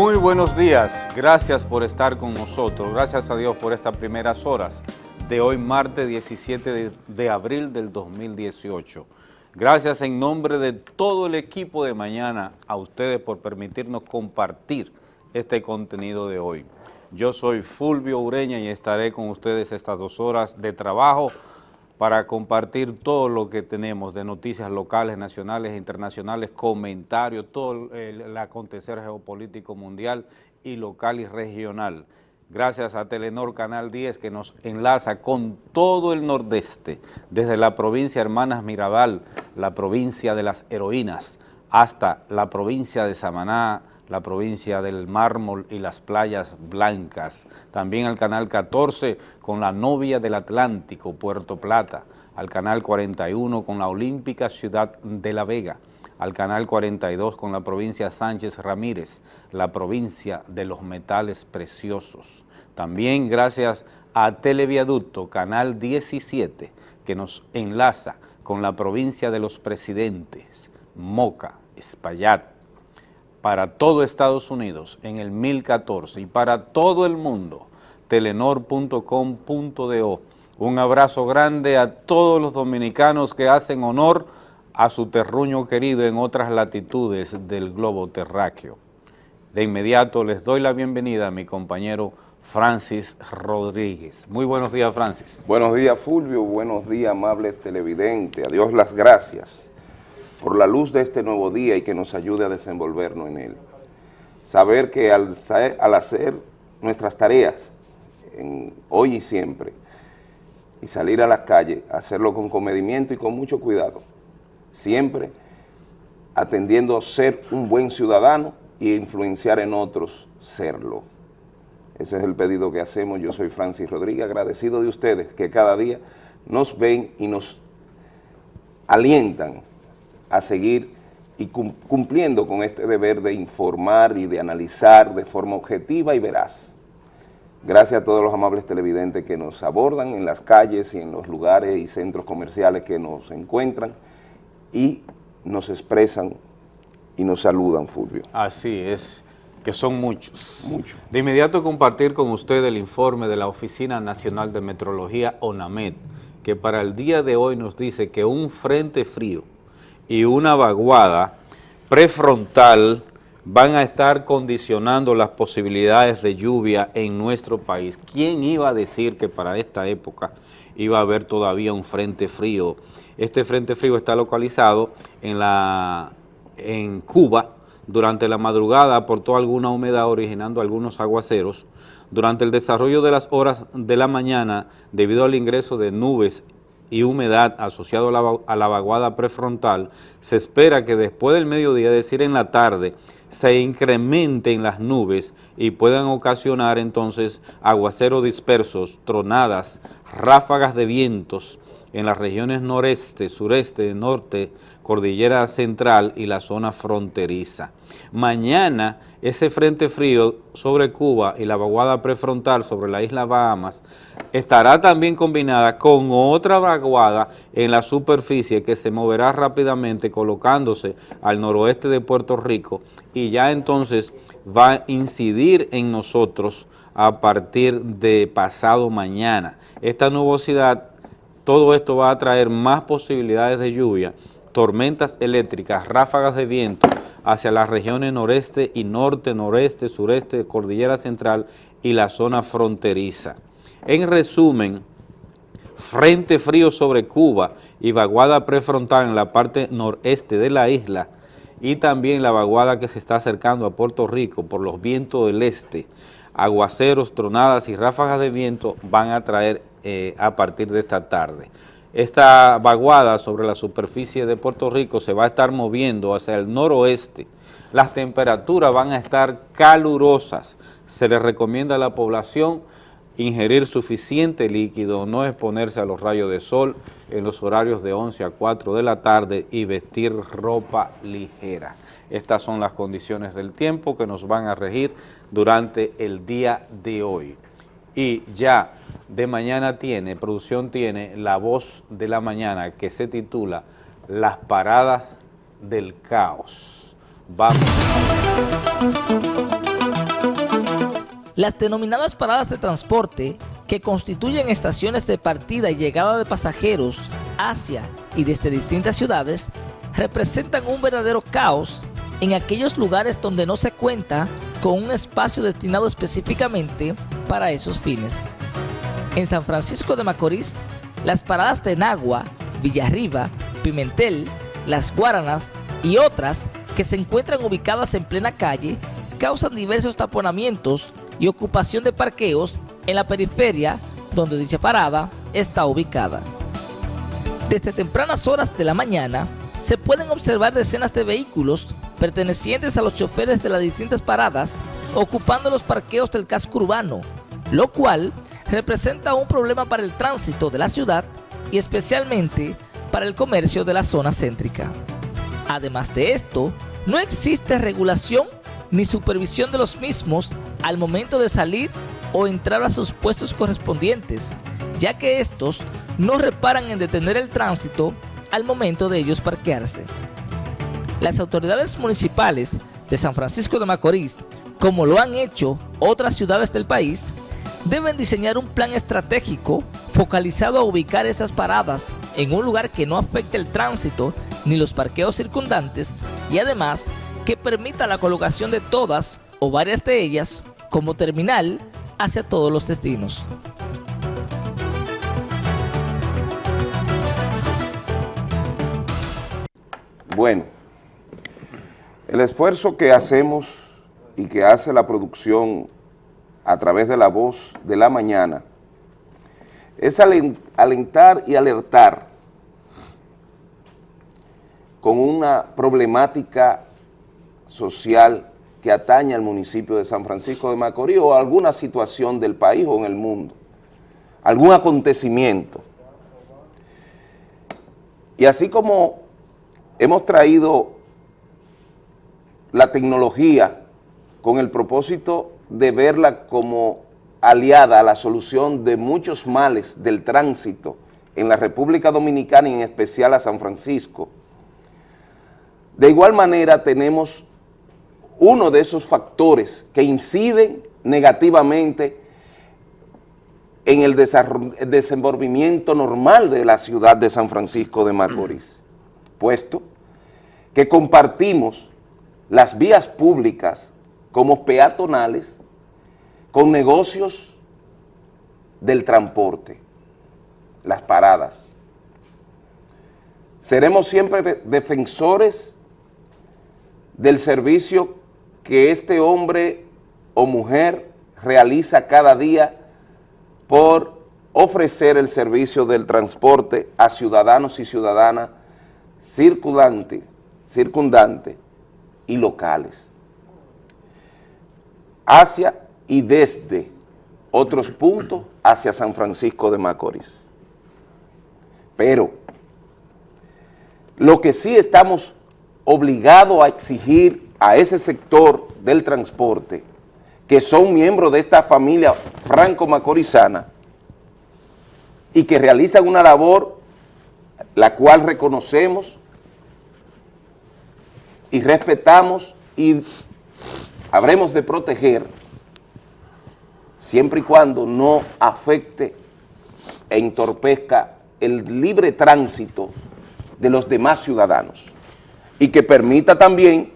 Muy buenos días, gracias por estar con nosotros, gracias a Dios por estas primeras horas de hoy martes 17 de, abril del 2018. Gracias en nombre de todo el equipo de mañana a ustedes por permitirnos compartir este contenido de hoy. Yo soy Fulvio Ureña y estaré con ustedes estas dos horas de trabajo para compartir todo lo que tenemos de noticias locales, nacionales internacionales, comentarios, todo el, el acontecer geopolítico mundial y local y regional. Gracias a Telenor Canal 10 que nos enlaza con todo el nordeste, desde la provincia Hermanas Mirabal, la provincia de las heroínas, hasta la provincia de Samaná, la provincia del mármol y las playas blancas. También al canal 14 con la novia del Atlántico, Puerto Plata. Al canal 41 con la olímpica ciudad de La Vega. Al canal 42 con la provincia Sánchez Ramírez, la provincia de los metales preciosos. También gracias a Televiaducto, canal 17, que nos enlaza con la provincia de los presidentes, Moca, Espaillat, para todo Estados Unidos en el 1014 y para todo el mundo, telenor.com.do. Un abrazo grande a todos los dominicanos que hacen honor a su terruño querido en otras latitudes del globo terráqueo. De inmediato les doy la bienvenida a mi compañero Francis Rodríguez. Muy buenos días, Francis. Buenos días, Fulvio. Buenos días, amables televidentes. A Dios las gracias por la luz de este nuevo día y que nos ayude a desenvolvernos en él. Saber que al, hacer nuestras tareas, hoy y siempre, y salir a la calle, hacerlo con comedimiento y con mucho cuidado, siempre atendiendo a ser un buen ciudadano y influenciar en otros serlo. Ese es el pedido que hacemos. Yo soy Francis Rodríguez, agradecido de ustedes que cada día nos ven y nos alientan a seguir y cumpliendo con este deber de informar y de analizar de forma objetiva y veraz. Gracias a todos los amables televidentes que nos abordan en las calles y en los lugares y centros comerciales que nos encuentran y nos expresan y nos saludan, Fulvio. Así es, que son muchos. Mucho. De inmediato compartir con usted el informe de la Oficina Nacional de Metrología, ONAMED, que para el día de hoy nos dice que un frente frío y una vaguada prefrontal van a estar condicionando las posibilidades de lluvia en nuestro país. ¿Quién iba a decir que para esta época iba a haber todavía un frente frío? Este frente frío está localizado en, la, en Cuba, durante la madrugada aportó alguna humedad originando algunos aguaceros. Durante el desarrollo de las horas de la mañana, debido al ingreso de nubes y humedad asociado a la, a la vaguada prefrontal, se espera que después del mediodía, es decir, en la tarde, se incrementen las nubes y puedan ocasionar entonces aguaceros dispersos, tronadas, ráfagas de vientos en las regiones noreste, sureste, norte, cordillera central y la zona fronteriza. Mañana ese frente frío sobre Cuba y la vaguada prefrontal sobre la isla Bahamas estará también combinada con otra vaguada en la superficie que se moverá rápidamente colocándose al noroeste de Puerto Rico y ya entonces va a incidir en nosotros a partir de pasado mañana. Esta nubosidad, todo esto va a traer más posibilidades de lluvia tormentas eléctricas, ráfagas de viento hacia las regiones noreste y norte, noreste, sureste, cordillera central y la zona fronteriza. En resumen, frente frío sobre Cuba y vaguada prefrontal en la parte noreste de la isla y también la vaguada que se está acercando a Puerto Rico por los vientos del este, aguaceros, tronadas y ráfagas de viento van a traer eh, a partir de esta tarde. Esta vaguada sobre la superficie de Puerto Rico se va a estar moviendo hacia el noroeste. Las temperaturas van a estar calurosas. Se le recomienda a la población ingerir suficiente líquido, no exponerse a los rayos de sol en los horarios de 11 a 4 de la tarde y vestir ropa ligera. Estas son las condiciones del tiempo que nos van a regir durante el día de hoy. Y ya de mañana tiene, producción tiene La Voz de la Mañana que se titula Las Paradas del Caos. Vamos. Las denominadas paradas de transporte, que constituyen estaciones de partida y llegada de pasajeros hacia y desde distintas ciudades, representan un verdadero caos en aquellos lugares donde no se cuenta con un espacio destinado específicamente para esos fines. En San Francisco de Macorís, las paradas de Nagua, Villarriba, Pimentel, Las Guaranas y otras que se encuentran ubicadas en plena calle causan diversos taponamientos y ocupación de parqueos en la periferia donde dicha parada está ubicada. Desde tempranas horas de la mañana se pueden observar decenas de vehículos pertenecientes a los choferes de las distintas paradas ocupando los parqueos del casco urbano, lo cual representa un problema para el tránsito de la ciudad y especialmente para el comercio de la zona céntrica. Además de esto, no existe regulación ni supervisión de los mismos al momento de salir o entrar a sus puestos correspondientes, ya que estos no reparan en detener el tránsito al momento de ellos parquearse. Las autoridades municipales de San Francisco de Macorís, como lo han hecho otras ciudades del país, deben diseñar un plan estratégico focalizado a ubicar esas paradas en un lugar que no afecte el tránsito ni los parqueos circundantes y además que permita la colocación de todas o varias de ellas como terminal hacia todos los destinos. Bueno, el esfuerzo que hacemos y que hace la producción a través de la voz de la mañana es alentar y alertar con una problemática social que atañe al municipio de San Francisco de Macorís o alguna situación del país o en el mundo, algún acontecimiento. Y así como hemos traído la tecnología con el propósito de verla como aliada a la solución de muchos males del tránsito en la República Dominicana y en especial a San Francisco. De igual manera tenemos uno de esos factores que inciden negativamente en el, desenvolvimiento normal de la ciudad de San Francisco de Macorís, puesto que compartimos las vías públicas como peatonales con negocios del transporte, las paradas. Seremos siempre defensores del servicio que este hombre o mujer realiza cada día por ofrecer el servicio del transporte a ciudadanos y ciudadanas circundantes circundante y locales, hacia y desde otros puntos hacia San Francisco de Macorís. Pero lo que sí estamos obligados a exigir a ese sector del transporte, que son miembros de esta familia franco-macorizana y que realizan una labor la cual reconocemos y respetamos y habremos de proteger siempre y cuando no afecte e entorpezca el libre tránsito de los demás ciudadanos y que permita también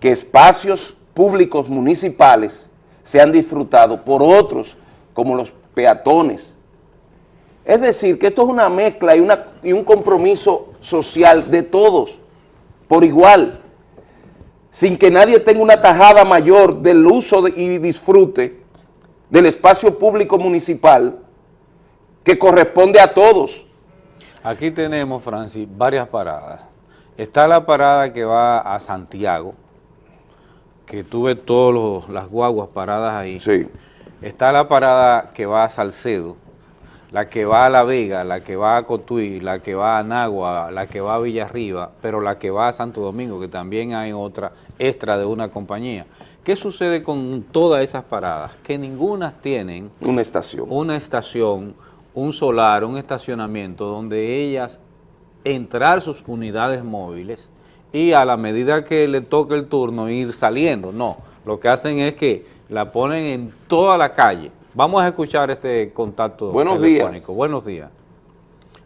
que espacios públicos municipales sean disfrutados por otros como los peatones. Es decir, que esto es una mezcla y, una, y un compromiso social de todos, por igual, sin que nadie tenga una tajada mayor del uso y disfrute del espacio público municipal que corresponde a todos. Aquí tenemos, Francis, varias paradas. Está la parada que va a Santiago, que tuve todas las guaguas paradas ahí. Sí. Está la parada que va a Salcedo, la que va a La Vega, la que va a Cotuí, la que va a Nagua, la que va a Villarriba, pero la que va a Santo Domingo, que también hay otra extra de una compañía. ¿Qué sucede con todas esas paradas? Que ninguna tienen... Una estación. Una estación, un solar, un estacionamiento donde ellas entrar sus unidades móviles y a la medida que le toque el turno ir saliendo. No, lo que hacen es que la ponen en toda la calle. Vamos a escuchar este contacto Buenos telefónico. días. Buenos días.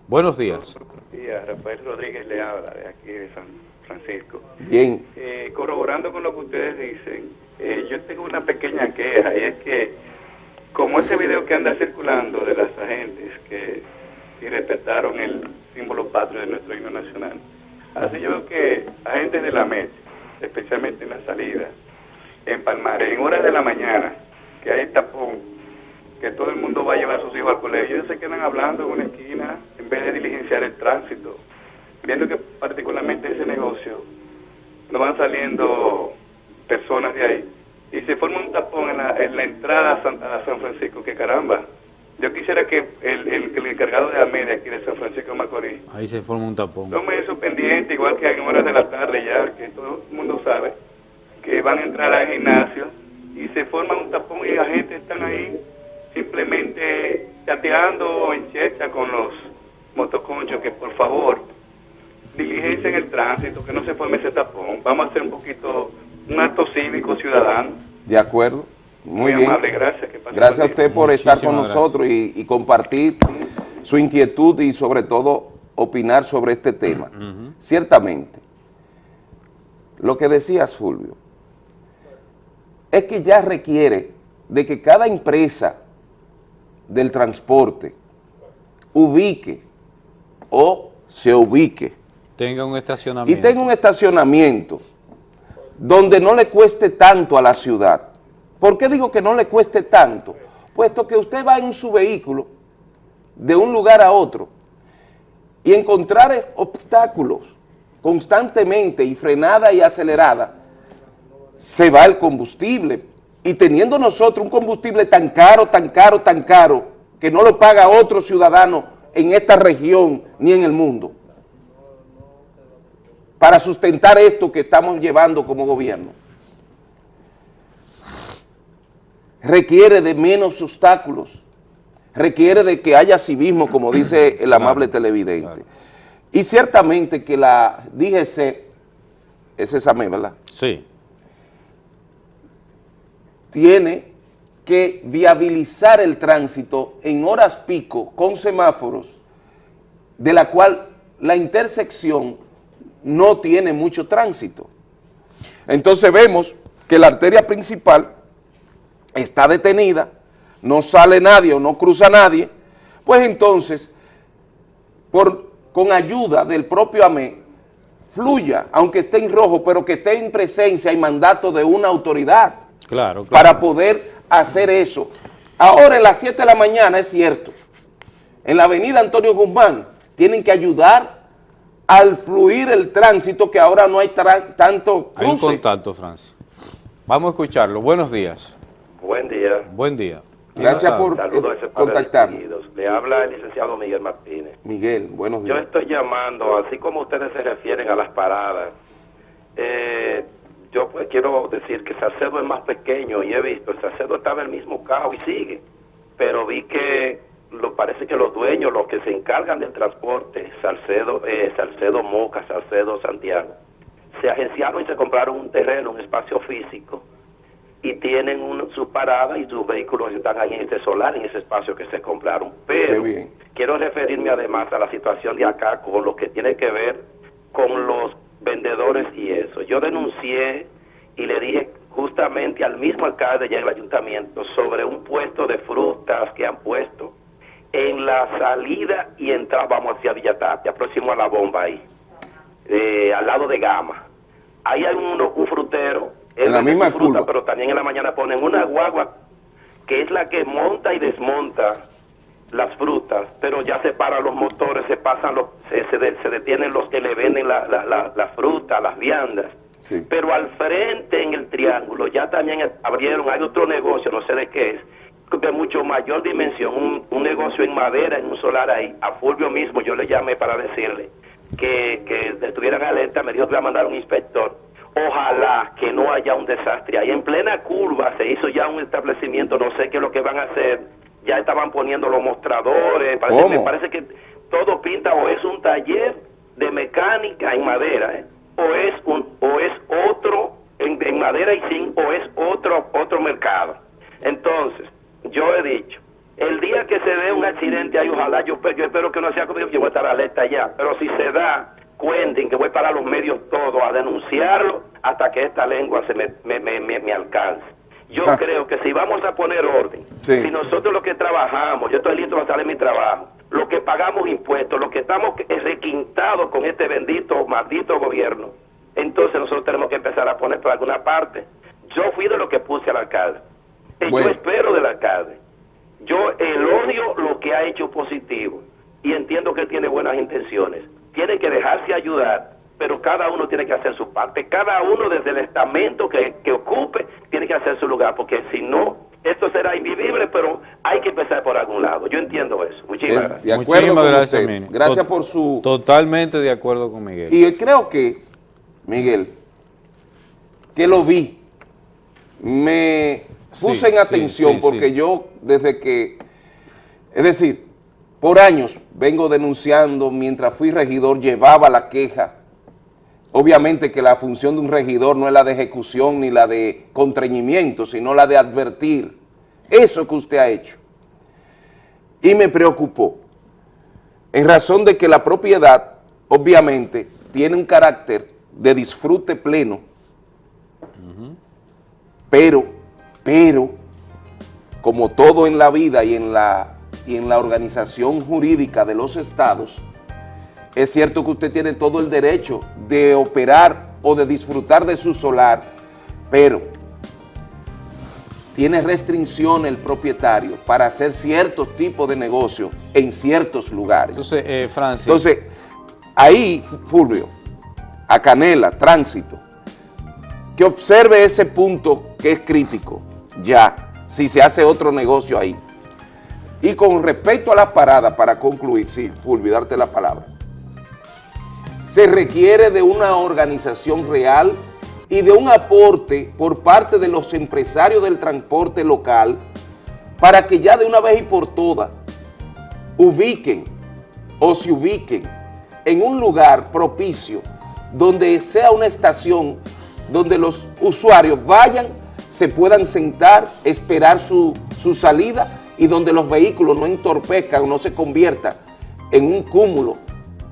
Buenos días. Buenos días, Rafael Rodríguez le habla de aquí de San Francisco. Bien, Eh, corroborando con lo que ustedes dicen, eh, yo tengo una pequeña queja y es que como ese video que anda circulando de las agentes que irrespetaron el símbolo patrio de nuestro himno nacional, así yo veo que agentes de la MET, especialmente en la salida, en Palmares, en horas de la mañana, que hay tapón, que todo el mundo va a llevar a sus hijos al colegio, ellos se quedan hablando en una esquina en vez de diligenciar el tránsito, viendo que particularmente ese negocio no van saliendo personas de ahí y se forma un tapón en la, en la entrada a San, a San Francisco, que caramba. Yo quisiera que el, el, el encargado de AMED aquí de San Francisco de Macorís Ahí se forma un tapón. tome eso pendiente, igual que en horas de la tarde ya, que todo el mundo sabe, que van a entrar al gimnasio y se forma un tapón y la gente están ahí simplemente chateando en checha con los motoconchos, que por favor diligencien el tránsito, que no se forme ese tapón. Vamos a hacer un poquito, un acto cívico ciudadano. de acuerdo. Muy, Muy bien. amable, gracias. Que Gracias a usted por estar con nosotros y, y compartir su inquietud y sobre todo opinar sobre este tema. Ciertamente, lo que decías, Fulvio, es que ya requiere de que cada empresa del transporte ubique o se ubique Tenga un y estacionamiento. tenga un estacionamiento donde no le cueste tanto a la ciudad. ¿Por qué digo que no le cueste tanto? Puesto que usted va en su vehículo de un lugar a otro y encontrar obstáculos constantemente y frenada y acelerada, se va el combustible. Y teniendo nosotros un combustible tan caro, tan caro, tan caro, que no lo paga otro ciudadano en esta región ni en el mundo, para sustentar esto que estamos llevando como gobierno. Requiere de menos obstáculos, requiere de que haya civismo, como dice el amable televidente. Y ciertamente que la DGC, es esa ¿verdad? Sí. Tiene que viabilizar el tránsito en horas pico con semáforos, de la cual la intersección no tiene mucho tránsito. Entonces vemos que la arteria principal está detenida, no sale nadie o no cruza nadie, pues entonces, con ayuda del propio AME, fluya, aunque esté en rojo, pero que esté en presencia y mandato de una autoridad Claro, claro. para poder hacer eso. Ahora en las 7 de la mañana es cierto, en la avenida Antonio Guzmán tienen que ayudar al fluir el tránsito que ahora no hay tanto Hay un cruce. contacto, Francis. Vamos a escucharlo. Buenos días. Buen día. Buen día. ¿Quién Gracias por- de contactarnos. Le habla el licenciado Miguel Martínez. Miguel, buenos Yo días. estoy llamando, así como ustedes se refieren a las paradas, eh, yo pues quiero decir que Salcedo es más pequeño y he visto, Salcedo estaba en el mismo caos y sigue, pero vi que lo parece que los dueños, los que se encargan del transporte, Salcedo, eh, Salcedo Moca, Salcedo Santiago, se agenciaron y se compraron un terreno, un espacio físico, y tienen un- su parada y sus vehículos están ahí en ese solar, en ese espacio que se compraron. Pero bien. quiero referirme además a la situación de acá con lo que tiene que ver con los vendedores y eso. Yo denuncié y le dije justamente al mismo alcalde y al ayuntamiento sobre un puesto de frutas que han puesto en la salida y entrada, vamos hacia Villatapia, próximo a la bomba ahí, eh, al lado de Gama. Ahí hay uno, un frutero, En la misma fruta, curva. pero también en la mañana ponen una guagua que es la que monta y desmonta las frutas, pero ya se paran los motores, se pasan los, se, se, de- se detienen los que le venden la, la, la, la fruta, las viandas. Sí. Pero al frente en el triángulo ya también abrieron, hay otro negocio, no sé de qué es, de mucho mayor dimensión, un, un negocio en madera, en un solar ahí. A Fulvio mismo yo le llamé para decirle que, que estuvieran alerta, me dijo que iba a mandar un inspector. Ojalá que no haya un desastre. Ahí en plena curva se hizo ya un establecimiento, no sé qué es lo que van a hacer. Ya estaban poniendo los mostradores, parece, ¿Cómo? me parece que todo pinta o es un taller de mecánica en madera, ¿eh? o es un o es otro en, en madera y zinc, o es otro otro, otro mercado. Entonces, yo he dicho, el día que se dé un accidente ahí, ojalá yo, yo espero que no sea conmigo, yo voy a estar alerta ya, pero si se da, cuenten que voy para los medios todos a denunciarlo hasta que esta lengua se me, me, me, me alcance. Yo Ah. creo que si vamos a poner orden, Sí. si nosotros los que trabajamos, yo estoy listo para salir mi trabajo, los que pagamos impuestos, los que estamos requintados con este bendito, maldito gobierno, entonces nosotros tenemos que empezar a poner por alguna parte. Yo fui de lo que puse al alcalde. Y Bueno. yo espero del alcalde. Yo elogio lo que ha hecho positivo y entiendo que él tiene buenas intenciones. Tiene que dejarse ayudar, pero cada uno tiene que hacer su parte. Cada uno desde el estamento que, que ocupe tiene que hacer su lugar, porque si no, esto será invivible, pero hay que empezar por algún lado. Yo entiendo eso. Muchísimas gracias. De acuerdo Muchísimas con gracias, usted. Mini. Gracias por su... Totalmente de acuerdo con Miguel. Y creo que, Miguel, que lo vi, me puse Sí, en sí, atención sí, porque sí. yo desde que, es decir, por años vengo denunciando, mientras fui regidor llevaba la queja. Obviamente que la función de un regidor no es la de ejecución ni la de contrañimiento, sino la de advertir eso que usted ha hecho. Y me preocupó en razón de que la propiedad, obviamente, tiene un carácter de disfrute pleno, pero, pero, como todo en la vida y en la, y en la organización jurídica de los estados, es cierto que usted tiene todo el derecho de operar o de disfrutar de su solar, pero tiene restricción el propietario para hacer ciertos tipos de negocios en ciertos lugares. Entonces, eh, Francis, Entonces, ahí, Fulvio, a Canela, tránsito, que observe ese punto que es crítico, ya, si se hace otro negocio ahí. Y con respecto a la parada, para concluir, sí, Fulvio, darte la palabra, se requiere de una organización real y de un aporte por parte de los empresarios del transporte local para que ya de una vez y por todas ubiquen o se ubiquen en un lugar propicio donde sea una estación donde los usuarios vayan, se puedan sentar, esperar su, su salida y donde los vehículos no entorpezcan o no se conviertan en un cúmulo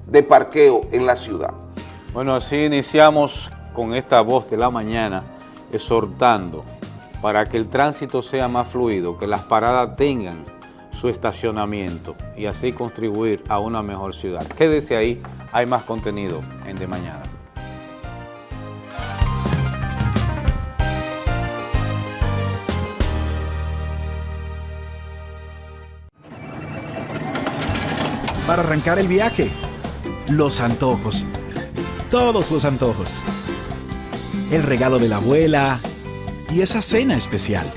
de parqueo en la ciudad. bueno, así iniciamos con esta voz de la mañana, exhortando para que el tránsito sea más fluido, que las paradas tengan su estacionamiento y así contribuir a una mejor ciudad. Quédese ahí, hay más contenido en De Mañana. para arrancar el viaje. Los antojos. Todos los antojos. El regalo de la abuela y esa cena especial.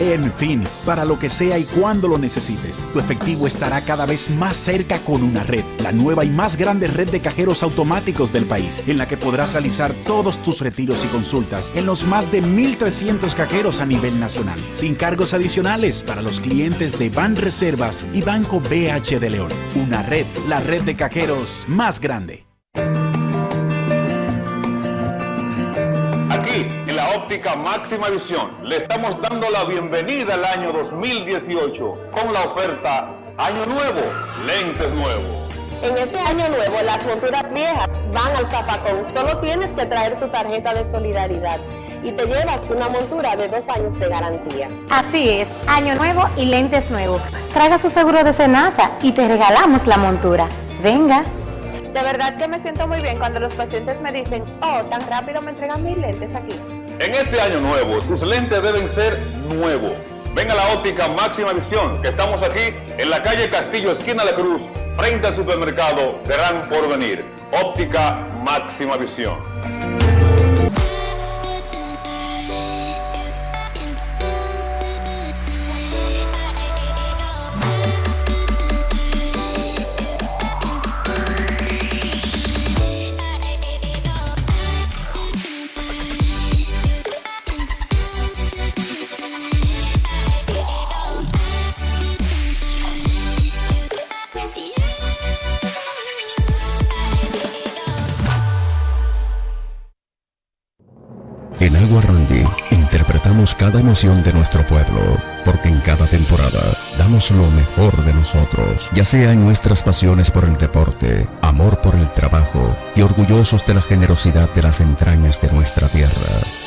En fin, para lo que sea y cuando lo necesites, tu efectivo estará cada vez más cerca con una red, la nueva y más grande red de cajeros automáticos del país, en la que podrás realizar todos tus retiros y consultas en los más de 1.300 cajeros a nivel nacional, sin cargos adicionales para los clientes de Ban Reservas y Banco BH de León. Una red, la red de cajeros más grande. Óptica máxima visión, le estamos dando la bienvenida al año 2018 con la oferta Año Nuevo, lentes nuevos. En este año nuevo, las monturas viejas van al zapacón. Solo tienes que traer tu tarjeta de solidaridad y te llevas una montura de dos años de garantía. Así es, año nuevo y lentes nuevos. Traiga su seguro de Senasa y te regalamos la montura. Venga. De verdad que me siento muy bien cuando los pacientes me dicen, oh, tan rápido me entregan mis lentes aquí. En este año nuevo, tus lentes deben ser nuevos. Ven a la óptica máxima visión, que estamos aquí en la calle Castillo, esquina La Cruz, frente al supermercado Gran Porvenir. Óptica máxima visión. Cada emoción de nuestro pueblo, porque en cada temporada damos lo mejor de nosotros, ya sea en nuestras pasiones por el deporte, amor por el trabajo y orgullosos de la generosidad de las entrañas de nuestra tierra.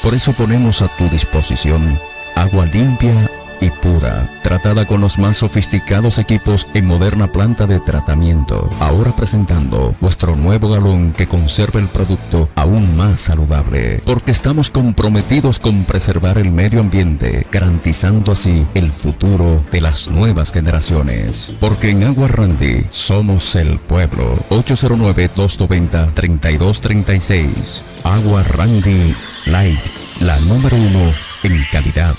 Por eso ponemos a tu disposición agua limpia y pura, tratada con los más sofisticados equipos en moderna planta de tratamiento. Ahora presentando vuestro nuevo galón que conserva el producto aún más saludable, porque estamos comprometidos con preservar el medio ambiente, garantizando así el futuro de las nuevas generaciones. Porque en Agua Randy somos el pueblo. 809-290-3236. Agua Randy Light, la número uno en calidad.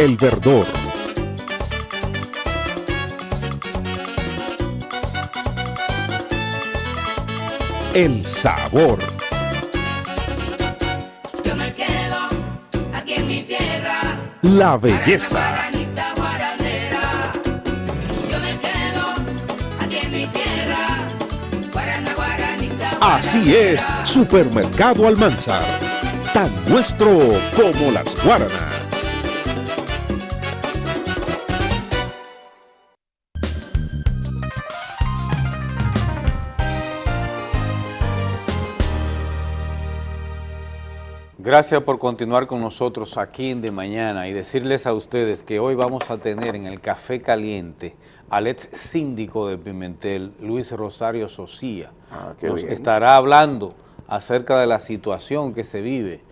El verdor. El sabor. Yo me quedo aquí en mi tierra. La belleza. Así es, Supermercado Almanzar. Tan nuestro como las guaranas. Gracias por continuar con nosotros aquí en De Mañana y decirles a ustedes que hoy vamos a tener en el Café Caliente al ex síndico de Pimentel, Luis Rosario Socía. Ah, qué Nos bien. estará hablando acerca de la situación que se vive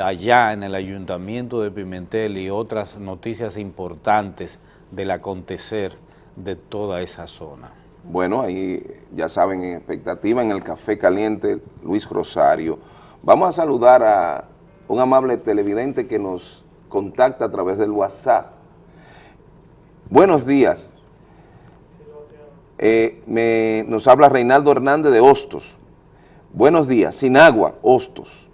allá en el Ayuntamiento de Pimentel y otras noticias importantes del acontecer de toda esa zona. Bueno, ahí ya saben, en expectativa en el Café Caliente, Luis Rosario. Vamos a saludar a un amable televidente que nos contacta a través del WhatsApp. Buenos días. Eh, me- nos habla Reinaldo Hernández de Hostos. Buenos días. Sin agua, Hostos.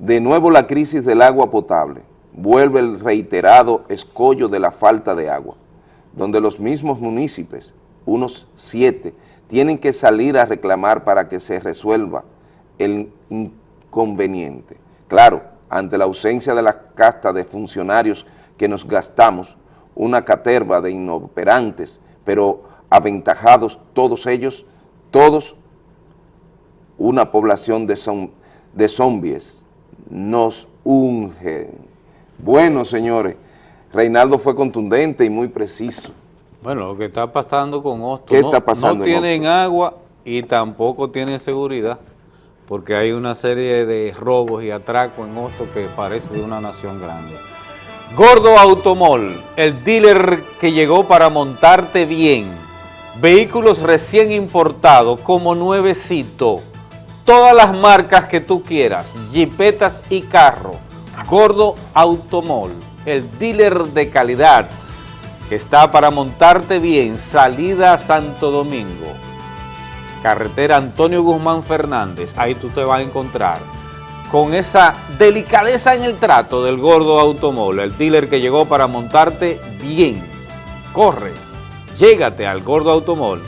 De nuevo la crisis del agua potable. Vuelve el reiterado escollo de la falta de agua, donde los mismos municipios, unos siete, tienen que salir a reclamar para que se resuelva el inconveniente. Claro, ante la ausencia de la casta de funcionarios que nos gastamos, una caterva de inoperantes, pero aventajados todos ellos, todos una población de, zom- de zombies nos ungen. Bueno, señores, Reinaldo fue contundente y muy preciso. Bueno, lo que está pasando con Hostos, ¿Qué no, está pasando no en tienen agua y tampoco tienen seguridad, porque hay una serie de robos y atracos en Hostos que parece de una nación grande. Gordo Automol, el dealer que llegó para montarte bien. Vehículos recién importados como nuevecito. Todas las marcas que tú quieras, jipetas y carro. Gordo Automol, el dealer de calidad que está para montarte bien, salida a Santo Domingo, carretera Antonio Guzmán Fernández, ahí tú te vas a encontrar con esa delicadeza en el trato del gordo automóvil, el dealer que llegó para montarte bien. Corre, llégate al gordo automóvil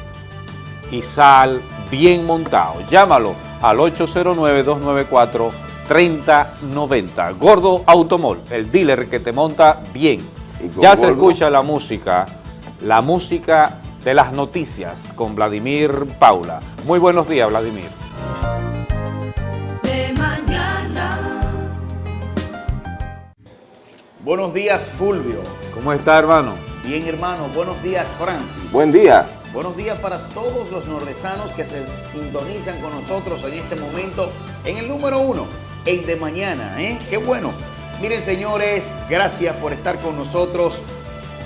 y sal bien montado. Llámalo al 809-294-3090. Gordo Automóvil, el dealer que te monta bien. Ya se escucha la música, la música de las noticias con Vladimir Paula. Muy buenos días, Vladimir. De mañana. Buenos días, Fulvio. ¿Cómo está, hermano? Bien, hermano. Buenos días, Francis. Buen día. Buenos días para todos los nordestanos que se sintonizan con nosotros en este momento en el número uno, en De Mañana, ¿eh? Qué bueno. Miren, señores, gracias por estar con nosotros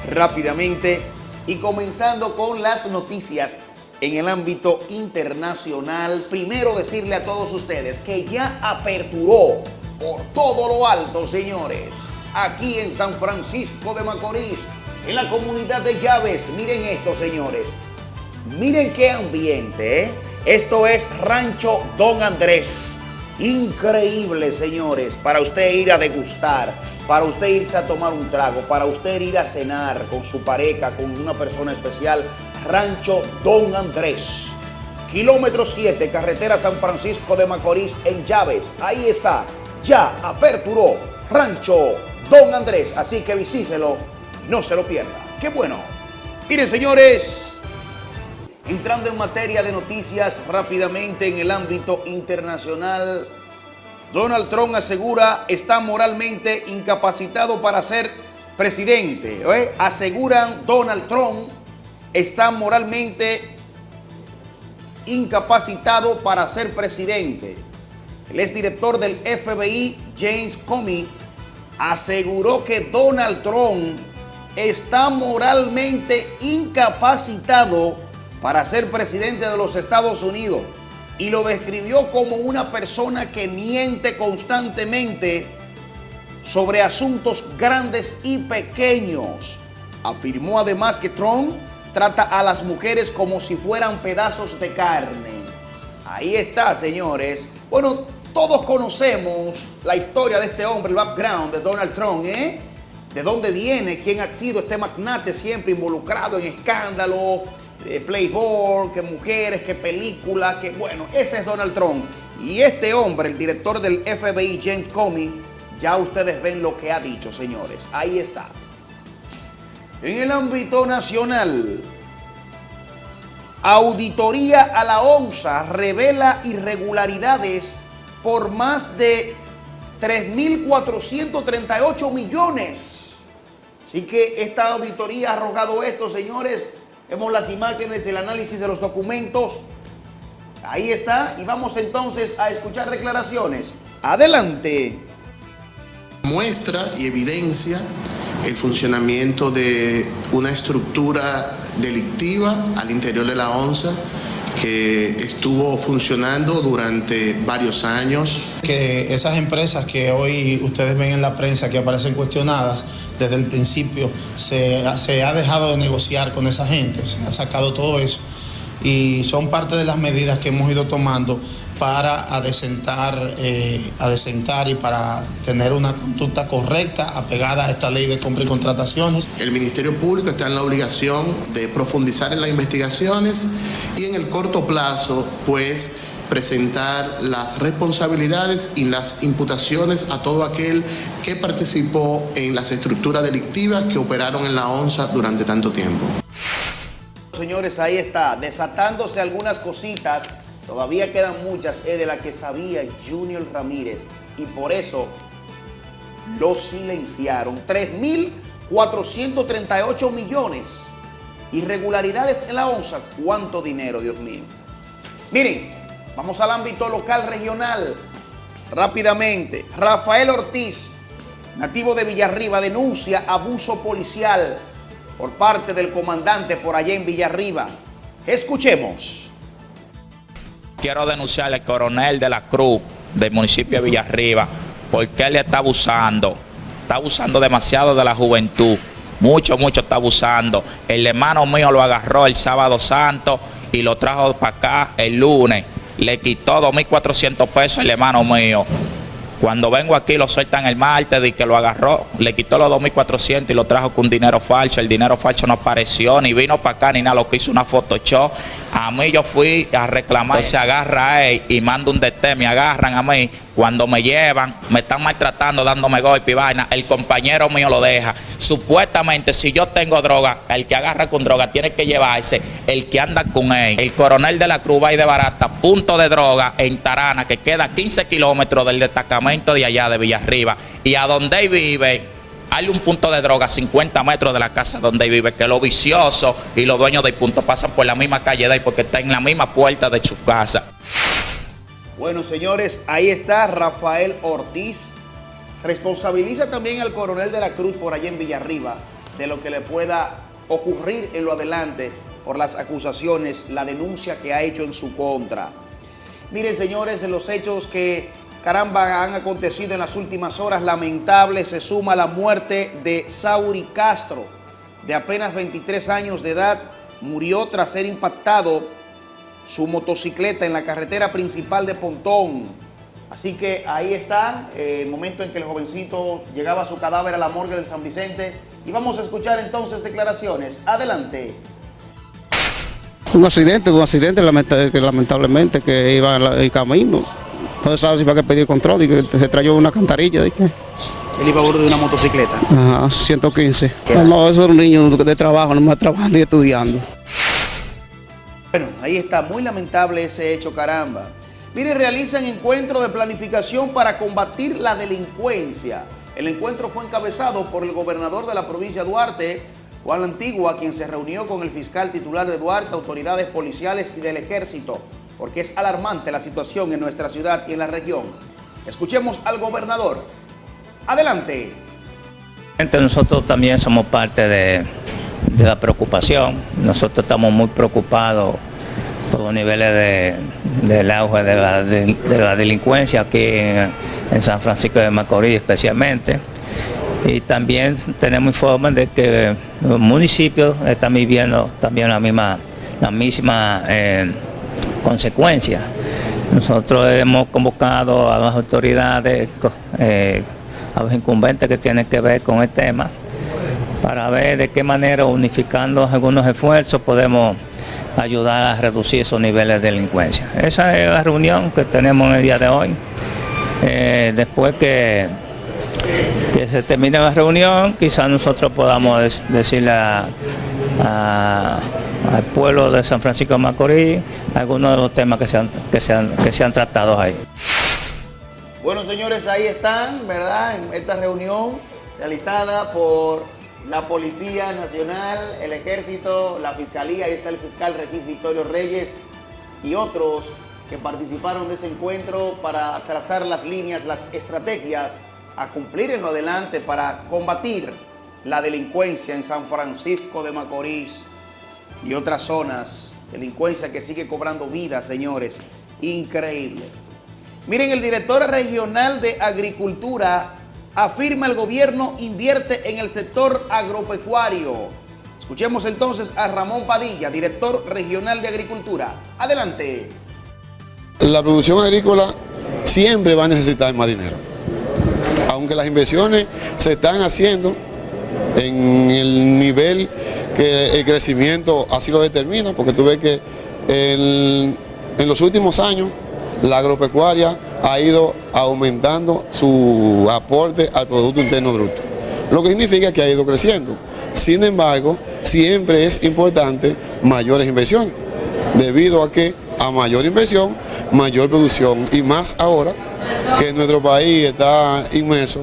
rápidamente y comenzando con las noticias en el ámbito internacional. Primero decirle a todos ustedes que ya aperturó por todo lo alto, señores, aquí en San Francisco de Macorís, en la comunidad de Llaves. Miren esto, señores. Miren qué ambiente, ¿eh? Esto es Rancho Don Andrés. Increíble, señores, para usted ir a degustar, para usted irse a tomar un trago, para usted ir a cenar con su pareja, con una persona especial. Rancho Don Andrés. Kilómetro 7, carretera San Francisco de Macorís en Llaves. Ahí está, ya aperturó Rancho Don Andrés. Así que visíselo, no se lo pierda. ¡Qué bueno! Miren, señores, entrando en materia de noticias rápidamente en el ámbito internacional, Donald Trump asegura está moralmente incapacitado para ser presidente. ¿eh? Aseguran Donald Trump está moralmente incapacitado para ser presidente. El exdirector del FBI, James Comey, aseguró que Donald Trump está moralmente incapacitado para ser presidente de los Estados Unidos y lo describió como una persona que miente constantemente sobre asuntos grandes y pequeños. Afirmó además que Trump trata a las mujeres como si fueran pedazos de carne. Ahí está, señores. Bueno, todos conocemos la historia de este hombre, el background de Donald Trump, ¿eh? De dónde viene, quién ha sido este magnate siempre involucrado en escándalos, eh, Playboy, que mujeres, que películas, que bueno, ese es Donald Trump. Y este hombre, el director del FBI, James Comey, ya ustedes ven lo que ha dicho, señores. Ahí está. En el ámbito nacional, auditoría a la ONSA revela irregularidades por más de 3.438 millones Así que esta auditoría ha arrojado esto, señores. Vemos las imágenes del análisis de los documentos. Ahí está. Y vamos entonces a escuchar declaraciones. Adelante. Muestra y evidencia el funcionamiento de una estructura delictiva al interior de la ONSA que estuvo funcionando durante varios años. Que esas empresas que hoy ustedes ven en la prensa que aparecen cuestionadas, desde el principio se, ha dejado de negociar con esa gente, se ha sacado todo eso y son parte de las medidas que hemos ido tomando para adecentar, eh, adecentar y para tener una conducta correcta apegada a esta ley de compra y contrataciones. El Ministerio Público está en la obligación de profundizar en las investigaciones y en el corto plazo, pues, presentar las responsabilidades y las imputaciones a todo aquel que participó en las estructuras delictivas que operaron en la ONSA durante tanto tiempo. Señores, ahí está, desatándose algunas cositas, todavía quedan muchas, es de la que sabía Junior Ramírez y por eso lo silenciaron. 3.438 millones. Irregularidades en la ONSA, ¿cuánto dinero, Dios mío? Miren, Vamos al ámbito local regional. Rápidamente, Rafael Ortiz, nativo de Villarriba, denuncia abuso policial por parte del comandante por allá en Villarriba. Escuchemos. Quiero denunciar al coronel de la Cruz del municipio de Villarriba porque él está abusando. Está abusando demasiado de la juventud. Mucho, mucho está abusando. El hermano mío lo agarró el sábado santo y lo trajo para acá el lunes le quitó 2.400 pesos el hermano mío. Cuando vengo aquí lo sueltan el martes y que lo agarró, le quitó los 2.400 y lo trajo con dinero falso. El dinero falso no apareció, ni vino para acá, ni nada, lo que hizo una Photoshop. A mí yo fui a reclamar, se agarra a él y mando un DT, me agarran a mí cuando me llevan, me están maltratando, dándome golpe y vaina, el compañero mío lo deja. Supuestamente, si yo tengo droga, el que agarra con droga tiene que llevarse el que anda con él. El coronel de la Cruz y de Barata, punto de droga en Tarana, que queda 15 kilómetros del destacamento de allá de Villarriba. Y a donde él vive, hay un punto de droga a 50 metros de la casa donde vive, que los viciosos y los dueños del punto pasan por la misma calle de ahí porque está en la misma puerta de su casa. Bueno, señores, ahí está Rafael Ortiz. Responsabiliza también al coronel de la Cruz por allá en Villarriba de lo que le pueda ocurrir en lo adelante por las acusaciones, la denuncia que ha hecho en su contra. Miren, señores, de los hechos que, caramba, han acontecido en las últimas horas, lamentable, se suma la muerte de Sauri Castro, de apenas 23 años de edad, murió tras ser impactado su motocicleta en la carretera principal de Pontón. Así que ahí está eh, el momento en que el jovencito llegaba su cadáver a la morgue del San Vicente. Y vamos a escuchar entonces declaraciones. Adelante. Un accidente, un accidente lamenta- que lamentablemente que iba en el camino. No se sabe si va a pedir control y que se trayó una cantarilla. De que, Él iba a bordo de una motocicleta. ajá, 115. No, no, esos son niños de trabajo, no más trabajando y estudiando. Bueno, ahí está, muy lamentable ese hecho, caramba. Mire, realizan encuentro de planificación para combatir la delincuencia. El encuentro fue encabezado por el gobernador de la provincia de Duarte, Juan Antigua, quien se reunió con el fiscal titular de Duarte, autoridades policiales y del ejército, porque es alarmante la situación en nuestra ciudad y en la región. Escuchemos al gobernador. Adelante. Nosotros también somos parte de, de la preocupación. Nosotros estamos muy preocupados por los niveles de, del auge de la, de, la delincuencia aquí en, San Francisco de Macorís especialmente. Y también tenemos informes de que los municipios están viviendo también la misma, la misma eh, consecuencia. Nosotros hemos convocado a las autoridades, eh, a los incumbentes que tienen que ver con el tema, para ver de qué manera, unificando algunos esfuerzos, podemos ayudar a reducir esos niveles de delincuencia. Esa es la reunión que tenemos en el día de hoy. Eh, después que, se termine la reunión, quizás nosotros podamos decirle al pueblo de San Francisco de Macorís algunos de los temas que se han, que se han, que se han tratado ahí. Bueno, señores, ahí están, ¿verdad? En esta reunión realizada por la Policía Nacional, el Ejército, la Fiscalía, ahí está el fiscal Regis Victorio Reyes y otros que participaron de ese encuentro para trazar las líneas, las estrategias a cumplir en lo adelante para combatir la delincuencia en San Francisco de Macorís y otras zonas. Delincuencia que sigue cobrando vidas, señores. Increíble. Miren, el director regional de Agricultura afirma el gobierno invierte en el sector agropecuario. Escuchemos entonces a Ramón Padilla, director regional de Agricultura. Adelante. La producción agrícola siempre va a necesitar más dinero. Aunque las inversiones se están haciendo en el nivel que el crecimiento así lo determina, porque tú ves que en los últimos años la agropecuaria ha ido aumentando su aporte al Producto Interno Bruto, lo que significa que ha ido creciendo. Sin embargo, siempre es importante mayores inversiones, debido a que a mayor inversión, mayor producción, y más ahora que nuestro país está inmerso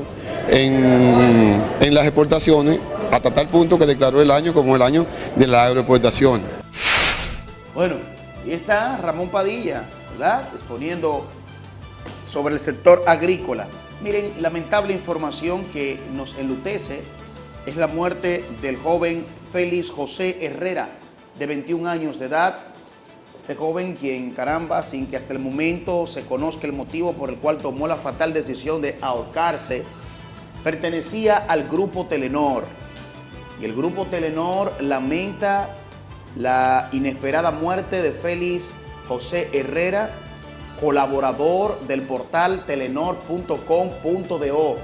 en, en las exportaciones, hasta tal punto que declaró el año como el año de la agroexportación. Bueno, ahí está Ramón Padilla, ¿verdad? Exponiendo sobre el sector agrícola. Miren, lamentable información que nos enlutece es la muerte del joven Félix José Herrera, de 21 años de edad. Este joven quien, caramba, sin que hasta el momento se conozca el motivo por el cual tomó la fatal decisión de ahorcarse, pertenecía al grupo Telenor. Y el grupo Telenor lamenta la inesperada muerte de Félix José Herrera, colaborador del portal telenor.com.do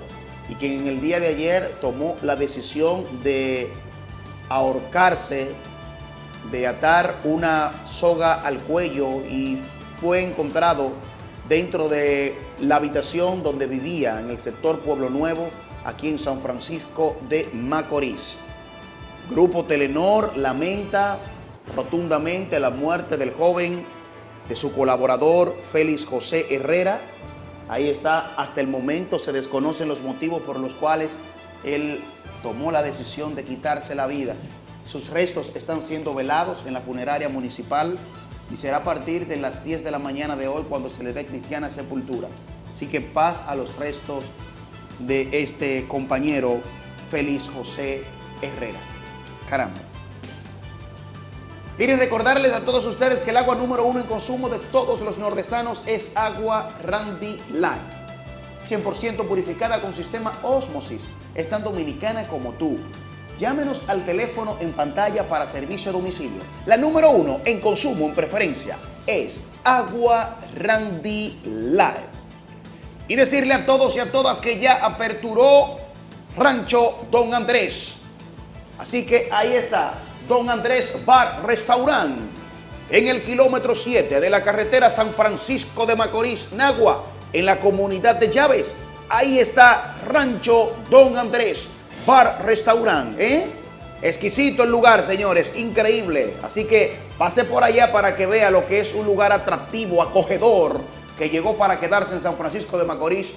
y quien en el día de ayer tomó la decisión de ahorcarse, de atar una soga al cuello y fue encontrado dentro de la habitación donde vivía en el sector Pueblo Nuevo, aquí en San Francisco de Macorís. Grupo Telenor lamenta rotundamente la muerte del joven, de su colaborador Félix José Herrera. Ahí está, hasta el momento se desconocen los motivos por los cuales él tomó la decisión de quitarse la vida. Sus restos están siendo velados en la funeraria municipal y será a partir de las 10 de la mañana de hoy cuando se le dé cristiana sepultura. Así que paz a los restos de este compañero Félix José Herrera. Caramba. Miren, recordarles a todos ustedes que el agua número uno en consumo de todos los nordestanos es agua Randy Line. 100% purificada con sistema Osmosis. Es tan dominicana como tú. Llámenos al teléfono en pantalla para servicio a domicilio. La número uno en consumo en preferencia es agua Randy Line. Y decirle a todos y a todas que ya aperturó Rancho Don Andrés. Así que ahí está, Don Andrés Bar Restaurant, en el kilómetro 7 de la carretera San Francisco de Macorís, Nagua, en la comunidad de Llaves. Ahí está Rancho Don Andrés Bar Restaurant, ¿eh? Exquisito el lugar, señores, increíble. Así que pase por allá para que vea lo que es un lugar atractivo, acogedor, que llegó para quedarse en San Francisco de Macorís.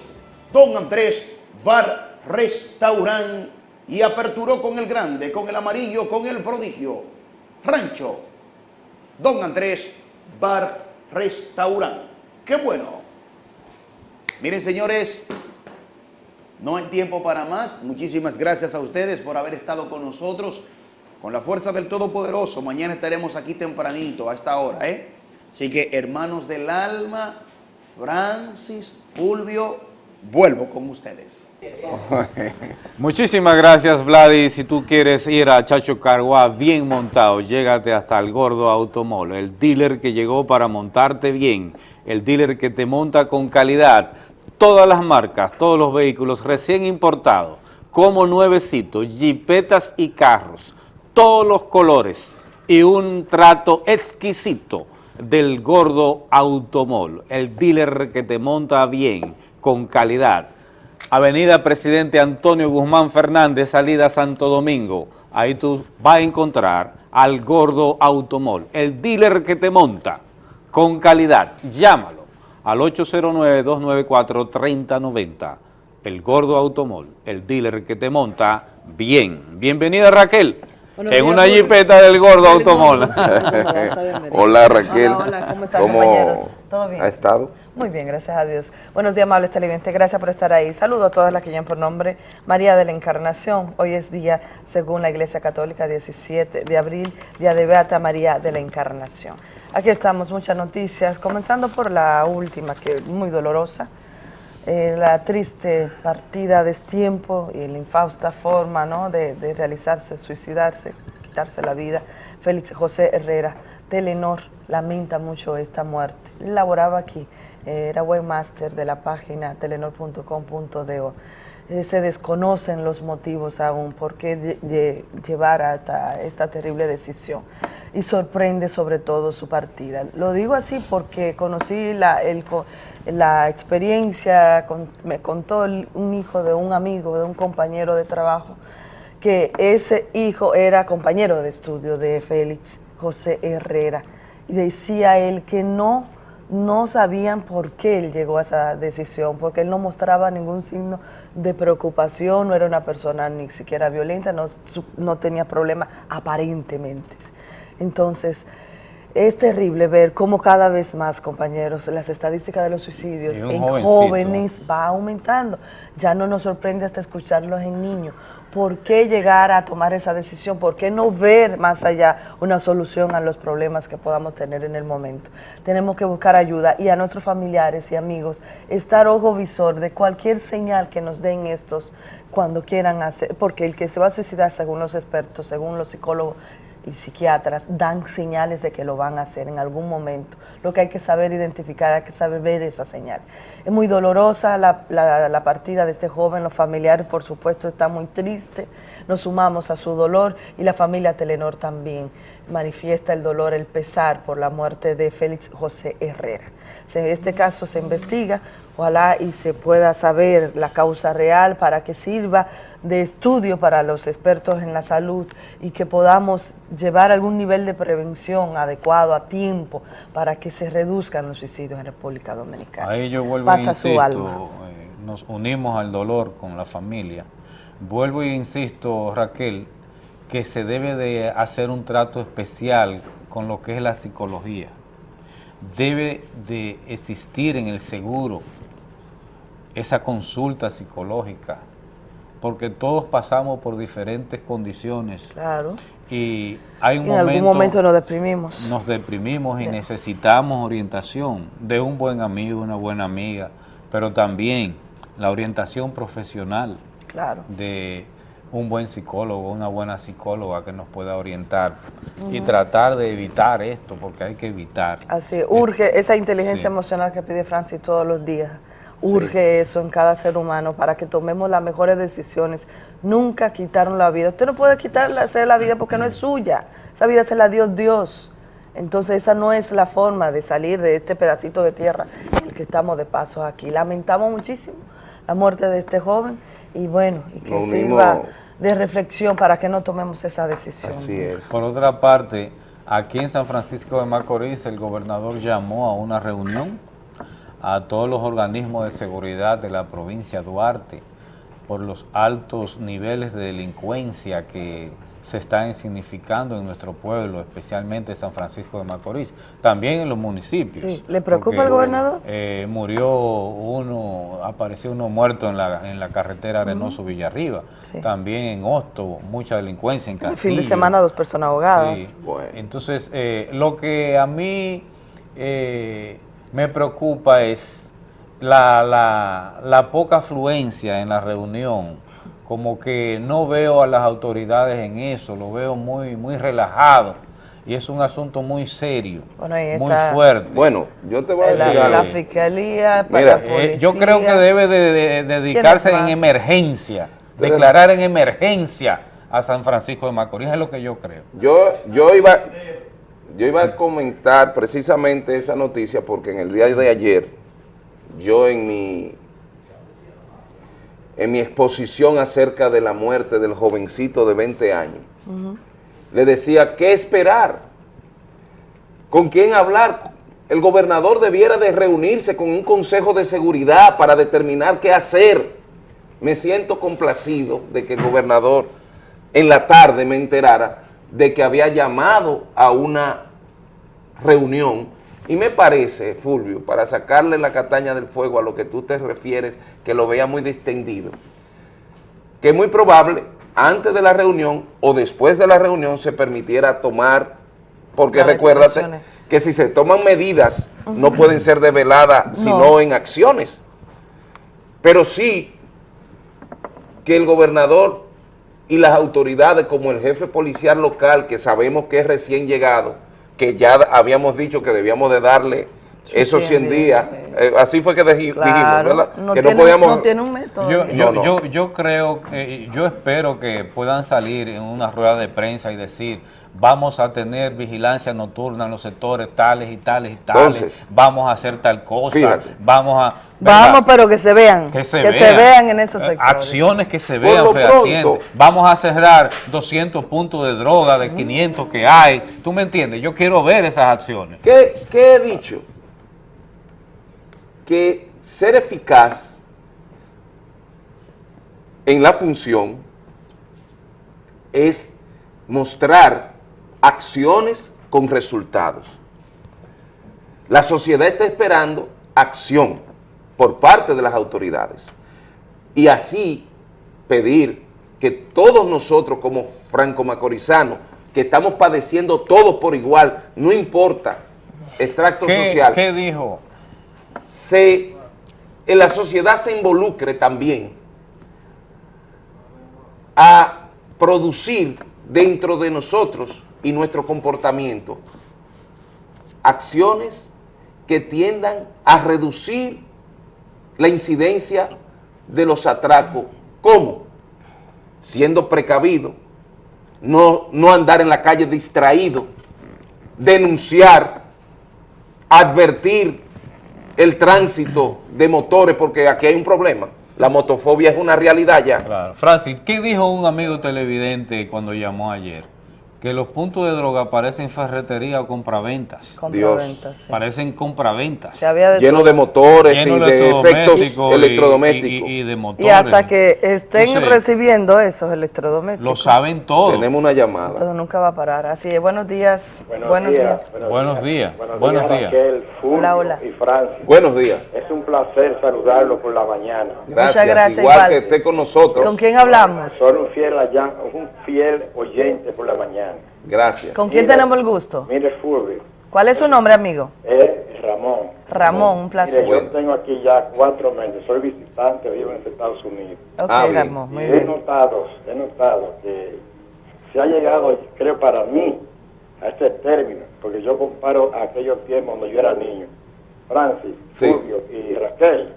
Don Andrés Bar Restaurant y aperturó con el grande, con el amarillo, con el prodigio. Rancho Don Andrés Bar Restaurant. ¡Qué bueno! Miren, señores, no hay tiempo para más. Muchísimas gracias a ustedes por haber estado con nosotros. Con la fuerza del Todopoderoso, mañana estaremos aquí tempranito, a esta hora, ¿eh? Así que, hermanos del alma, Francis, Fulvio, vuelvo con ustedes. Muchísimas gracias, Vladi. Si tú quieres ir a Chacho Carguá bien montado, llégate hasta el Gordo Automol, el dealer que llegó para montarte bien, el dealer que te monta con calidad. Todas las marcas, todos los vehículos recién importados, como nuevecitos, jipetas y carros, todos los colores y un trato exquisito del Gordo Automol, el dealer que te monta bien, con calidad. Avenida Presidente Antonio Guzmán Fernández, salida Santo Domingo. Ahí tú vas a encontrar al Gordo Automol, el dealer que te monta con calidad. Llámalo al 809-294-3090. El Gordo Automol, el dealer que te monta bien. Bienvenida Raquel. Buenos en días, una jipeta del Gordo Automol. Hola Raquel. Hola, hola, ¿cómo están, ¿Cómo compañeros? ¿Todo bien? ha estado? Muy bien, gracias a Dios. Buenos días, amables televidentes. Gracias por estar ahí. Saludo a todas las que llaman por nombre María de la Encarnación. Hoy es día, según la Iglesia Católica, 17 de abril, día de Beata María de la Encarnación. Aquí estamos, muchas noticias, comenzando por la última, que es muy dolorosa. Eh, la triste partida, destiempo y la infausta forma ¿no? de, de realizarse, suicidarse, quitarse la vida. Félix José Herrera, Telenor, lamenta mucho esta muerte. Laboraba aquí, era webmaster de la página telenor.com.do. Eh, se desconocen los motivos aún por qué lle- lle- llevar hasta esta terrible decisión y sorprende sobre todo su partida. Lo digo así porque conocí la, la experiencia, me contó un hijo de un amigo, de un compañero de trabajo, que ese hijo era compañero de estudio de Félix José Herrera y decía él que no no sabían por qué él llegó a esa decisión, porque él no mostraba ningún signo de preocupación, no era una persona ni siquiera violenta, no, no tenía problemas aparentemente. Entonces, es terrible ver cómo cada vez más, compañeros, las estadísticas de los suicidios en jovencito. jóvenes va aumentando. Ya no nos sorprende hasta escucharlos en niños. ¿Por qué llegar a tomar esa decisión? ¿Por qué no ver más allá una solución a los problemas que podamos tener en el momento? Tenemos que buscar ayuda y a nuestros familiares y amigos estar ojo visor de cualquier señal que nos den estos cuando quieran hacer, porque el que se va a suicidar, según los expertos, según los psicólogos, y psiquiatras dan señales de que lo van a hacer en algún momento. Lo que hay que saber identificar, hay que saber ver esa señal. Es muy dolorosa la, la- partida de este joven, los familiares por supuesto están muy tristes, nos sumamos a su dolor y la familia Telenor también manifiesta el dolor, el pesar por la muerte de Félix José Herrera. Se- Este caso se investiga, ojalá y se pueda saber la causa real para que sirva de estudio para los expertos en la salud y que podamos llevar algún nivel de prevención adecuado a tiempo para que se reduzcan los suicidios en República Dominicana. Ahí yo vuelvo Pasa e su insisto, alma. eh, nos unimos al dolor con la familia. Vuelvo e insisto, Raquel, que se debe de hacer un trato especial con lo que es la psicología. Debe de existir en el seguro esa consulta psicológica, porque todos pasamos por diferentes condiciones Claro. y hay un en algún momento nos deprimimos. nos deprimimos y necesitamos orientación de un buen amigo, una buena amiga, pero también la orientación profesional Claro. de un buen psicólogo, una buena psicóloga que nos pueda orientar y tratar de evitar esto, porque hay que evitar. Así, urge esa inteligencia Sí. emocional que pide Francis todos los días. Urge eso en cada ser humano para que tomemos las mejores decisiones. Nunca quitaron la vida. Usted no puede quitarle hacer la vida porque no es suya. Esa vida se la dio Dios. Entonces esa no es la forma de salir de este pedacito de tierra en el que estamos de paso aquí. Lamentamos muchísimo la muerte de este joven y bueno, y que sirva de reflexión para que no tomemos esa decisión. Por otra parte, aquí en San Francisco de Macorís el gobernador llamó a una reunión a todos los organismos de seguridad de la provincia de Duarte por los altos niveles de delincuencia que se están significando en nuestro pueblo, especialmente San Francisco de Macorís, también en los municipios. Sí. ¿Le preocupa Porque, al gobernador? eh, murió uno, apareció uno muerto en la, en la carretera Arenoso Villarriba, Sí. también en Hosto, mucha delincuencia en El fin de Castillo. semana dos personas ahogadas. Sí. Entonces, eh, lo que a mí eh, me preocupa es la, la- la poca afluencia en la reunión. Como que no veo a las autoridades en eso, lo veo muy, muy relajado. Y es un asunto muy serio, Bueno, muy fuerte. Bueno, yo te voy a la, decir la fiscalía, para Mira, la policía. eh, yo creo que debe de, de- de dedicarse ¿Quiénes en emergencia, declarar en emergencia a San Francisco de Macorís, es lo que yo creo. Yo, yo, iba, yo iba a comentar precisamente esa noticia porque en el día de ayer, yo en mi, en mi exposición acerca de la muerte del jovencito de 20 años, le decía, ¿qué esperar? ¿Con quién hablar? El gobernador debiera de reunirse con un consejo de seguridad para determinar qué hacer. Me siento complacido de que el gobernador en la tarde me enterara de que había llamado a una reunión. Y me parece, Fulvio, para sacarle la castaña del fuego a lo que tú te refieres, que lo vea muy distendido, que es muy probable antes de la reunión o después de la reunión se permitiera tomar, porque Las recuérdate que si se toman medidas no pueden ser develadas sino No. en acciones, pero sí que el gobernador y las autoridades como el jefe policial local, que sabemos que es recién llegado, que ya habíamos dicho que debíamos de darle esos 100 días, eh, así fue que deji- dijimos, Claro, ¿verdad? no que tiene- no podíamos... no tiene un mes Yo, todavía. yo, No, no. yo, yo creo, eh, yo espero que puedan salir en una rueda de prensa y decir, vamos a tener vigilancia nocturna en los sectores tales y tales y tales, Entonces, vamos a hacer tal cosa, fíjate. vamos a... ¿verdad? Vamos, pero que se vean. que se, vean. vean, en esos Eh, sectores. Acciones que se vean pronto- Vamos a cerrar 200 puntos de droga de 500 que hay. ¿Tú me entiendes? Yo quiero ver esas acciones. ¿Qué, qué he dicho? Que ser eficaz en la función es mostrar acciones con resultados. La sociedad está esperando acción por parte de las autoridades y así pedir que todos nosotros como franco-macorizanos, que estamos padeciendo todos por igual, no importa extracto ¿Qué, social, qué dijo? Se, en la sociedad se involucre también a producir dentro de nosotros y nuestro comportamiento acciones que tiendan a reducir la incidencia de los atracos. ¿Cómo? Siendo precavido, no, no andar en la calle distraído, denunciar, advertir el tránsito de motores, porque aquí hay un problema. La motofobia es una realidad ya. Claro. Francis, ¿qué dijo un amigo televidente cuando llamó ayer? Que los puntos de droga parecen ferretería o compraventas. Compraventas, sí. Parecen compraventas. De Lleno todo. de motores Lleno y de efectos electrodomésticos y- y- y de Y motores. hasta que estén Entonces, recibiendo esos electrodomésticos. Lo saben todo. Tenemos una llamada. Todo nunca va a parar. Así es. Buenos días. Buenos, días. Buenos días. Buenos, Buenos días, días. Raquel, Hola, hola. y Francis. Buenos días. Es un placer saludarlo por la mañana. Gracias. gracias, Igual, igual. que esté con nosotros. ¿Con quién hablamos? Soy un fiel, allá- un fiel oyente por la mañana. Gracias. ¿Con quién Mira. tenemos el gusto? Mire, Fulvio, ¿Cuál es su nombre, amigo? es Ramón. Ramón, un placer. Mire, yo tengo aquí ya cuatro meses, soy visitante, vivo en Estados Unidos. Ok, Ah. Ramón, muy he bien. notado, he notado que se ha llegado, creo para mí, a este término, porque yo comparo a aquellos tiempos cuando yo era niño. Francis, Sí. Fulvio y Raquel,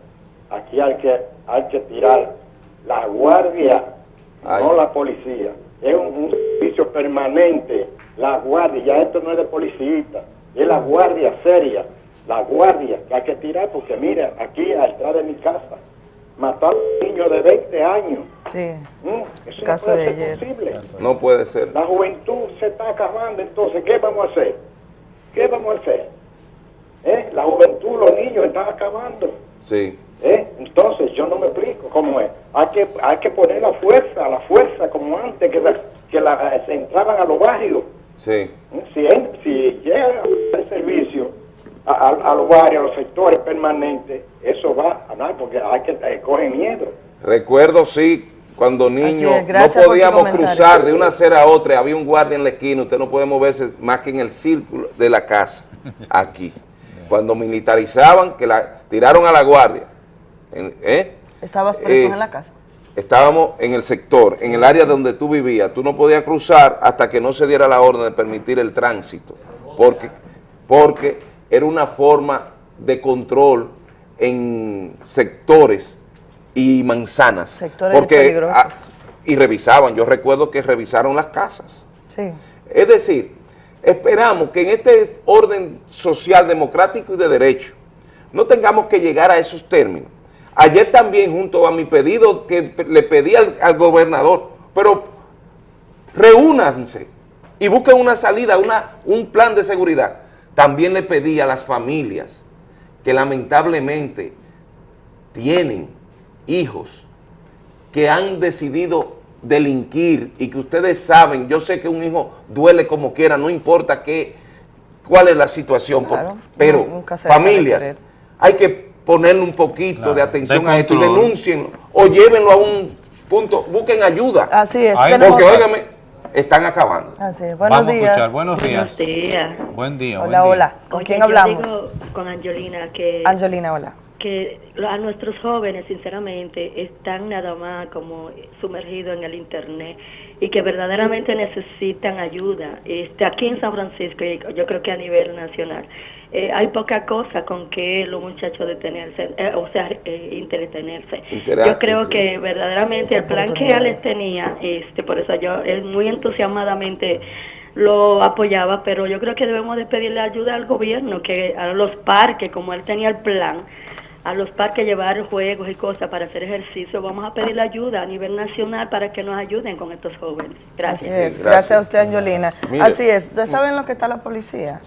aquí hay que, hay que tirar la guardia, no la policía. Es un, un servicio permanente, la guardia, ya esto no es de policía, es la guardia seria, la guardia que hay que tirar, porque mira, aquí atrás de mi casa, mató a un niño de 20 años. Sí. Mm, Eso Caso no puede de ser ayer. posible. No puede ser. La juventud se está acabando, entonces, ¿qué vamos a hacer? ¿Qué vamos a hacer? ¿Eh? La juventud, los niños están acabando. Sí. ¿Eh? Entonces, yo no me explico cómo es. Hay que, hay que poner la fuerza, la fuerza como antes, que, la- que la, se entraban a los barrios. Sí. Si, en- si llega el servicio a, a- a los barrios, a los sectores permanentes, eso va a nada, porque hay que eh, coge miedo. Recuerdo, sí, cuando niños no podíamos cruzar de una acera a otra, había un guardia en la esquina, usted no puede moverse más que en el círculo de la casa, aquí. Cuando militarizaban, que la tiraron a la guardia, ¿eh? ¿Estabas preso Eh, en la casa? estábamos en el sector, en el área donde tú vivías, tú no podías cruzar hasta que no se diera la orden de permitir el tránsito, porque, porque era una forma de control en sectores y manzanas. Sectores porque, peligrosos. ah, y revisaban, yo recuerdo que revisaron las casas. Sí. Es decir, esperamos que en este orden social, democrático y de derecho, no tengamos que llegar a esos términos. Ayer también, junto a mi pedido que le pedí al, al gobernador, pero reúnanse y busquen una salida, una, un plan de seguridad. También le pedí a las familias que lamentablemente tienen hijos que han decidido delinquir y que ustedes saben, yo sé que un hijo duele como quiera, no importa qué, cuál es la situación, Claro, pero familias, hay que ponerle un poquito Claro, de atención de a esto y denúncienlo o llévenlo a un punto, busquen ayuda. Así es, Porque, óigame, están acabando. Así es. Buenos Vamos a días. escuchar, buenos días. Buenos días. Buen día, Hola, buen día. hola. ¿Con Oye, quién yo hablamos? digo con Angelina que, Angelina, hola. que a nuestros jóvenes, sinceramente, están nada más como sumergidos en el Internet y que verdaderamente necesitan ayuda. Este, aquí en San Francisco, y yo creo que a nivel nacional, eh, hay poca cosa con que los muchachos detenerse, eh, o sea, eh, entretenerse. Yo creo sí. que verdaderamente el plan que Alex tenía, este, por eso yo él muy entusiasmadamente lo apoyaba, pero yo creo que debemos de pedirle ayuda al gobierno, que a los parques, como él tenía el plan, a los parques llevar juegos y cosas para hacer ejercicio, vamos a pedirle ayuda a nivel nacional para que nos ayuden con estos jóvenes. Gracias. Así es. Gracias. a usted, Angelina. Así es. ¿Ustedes saben lo que está la policía?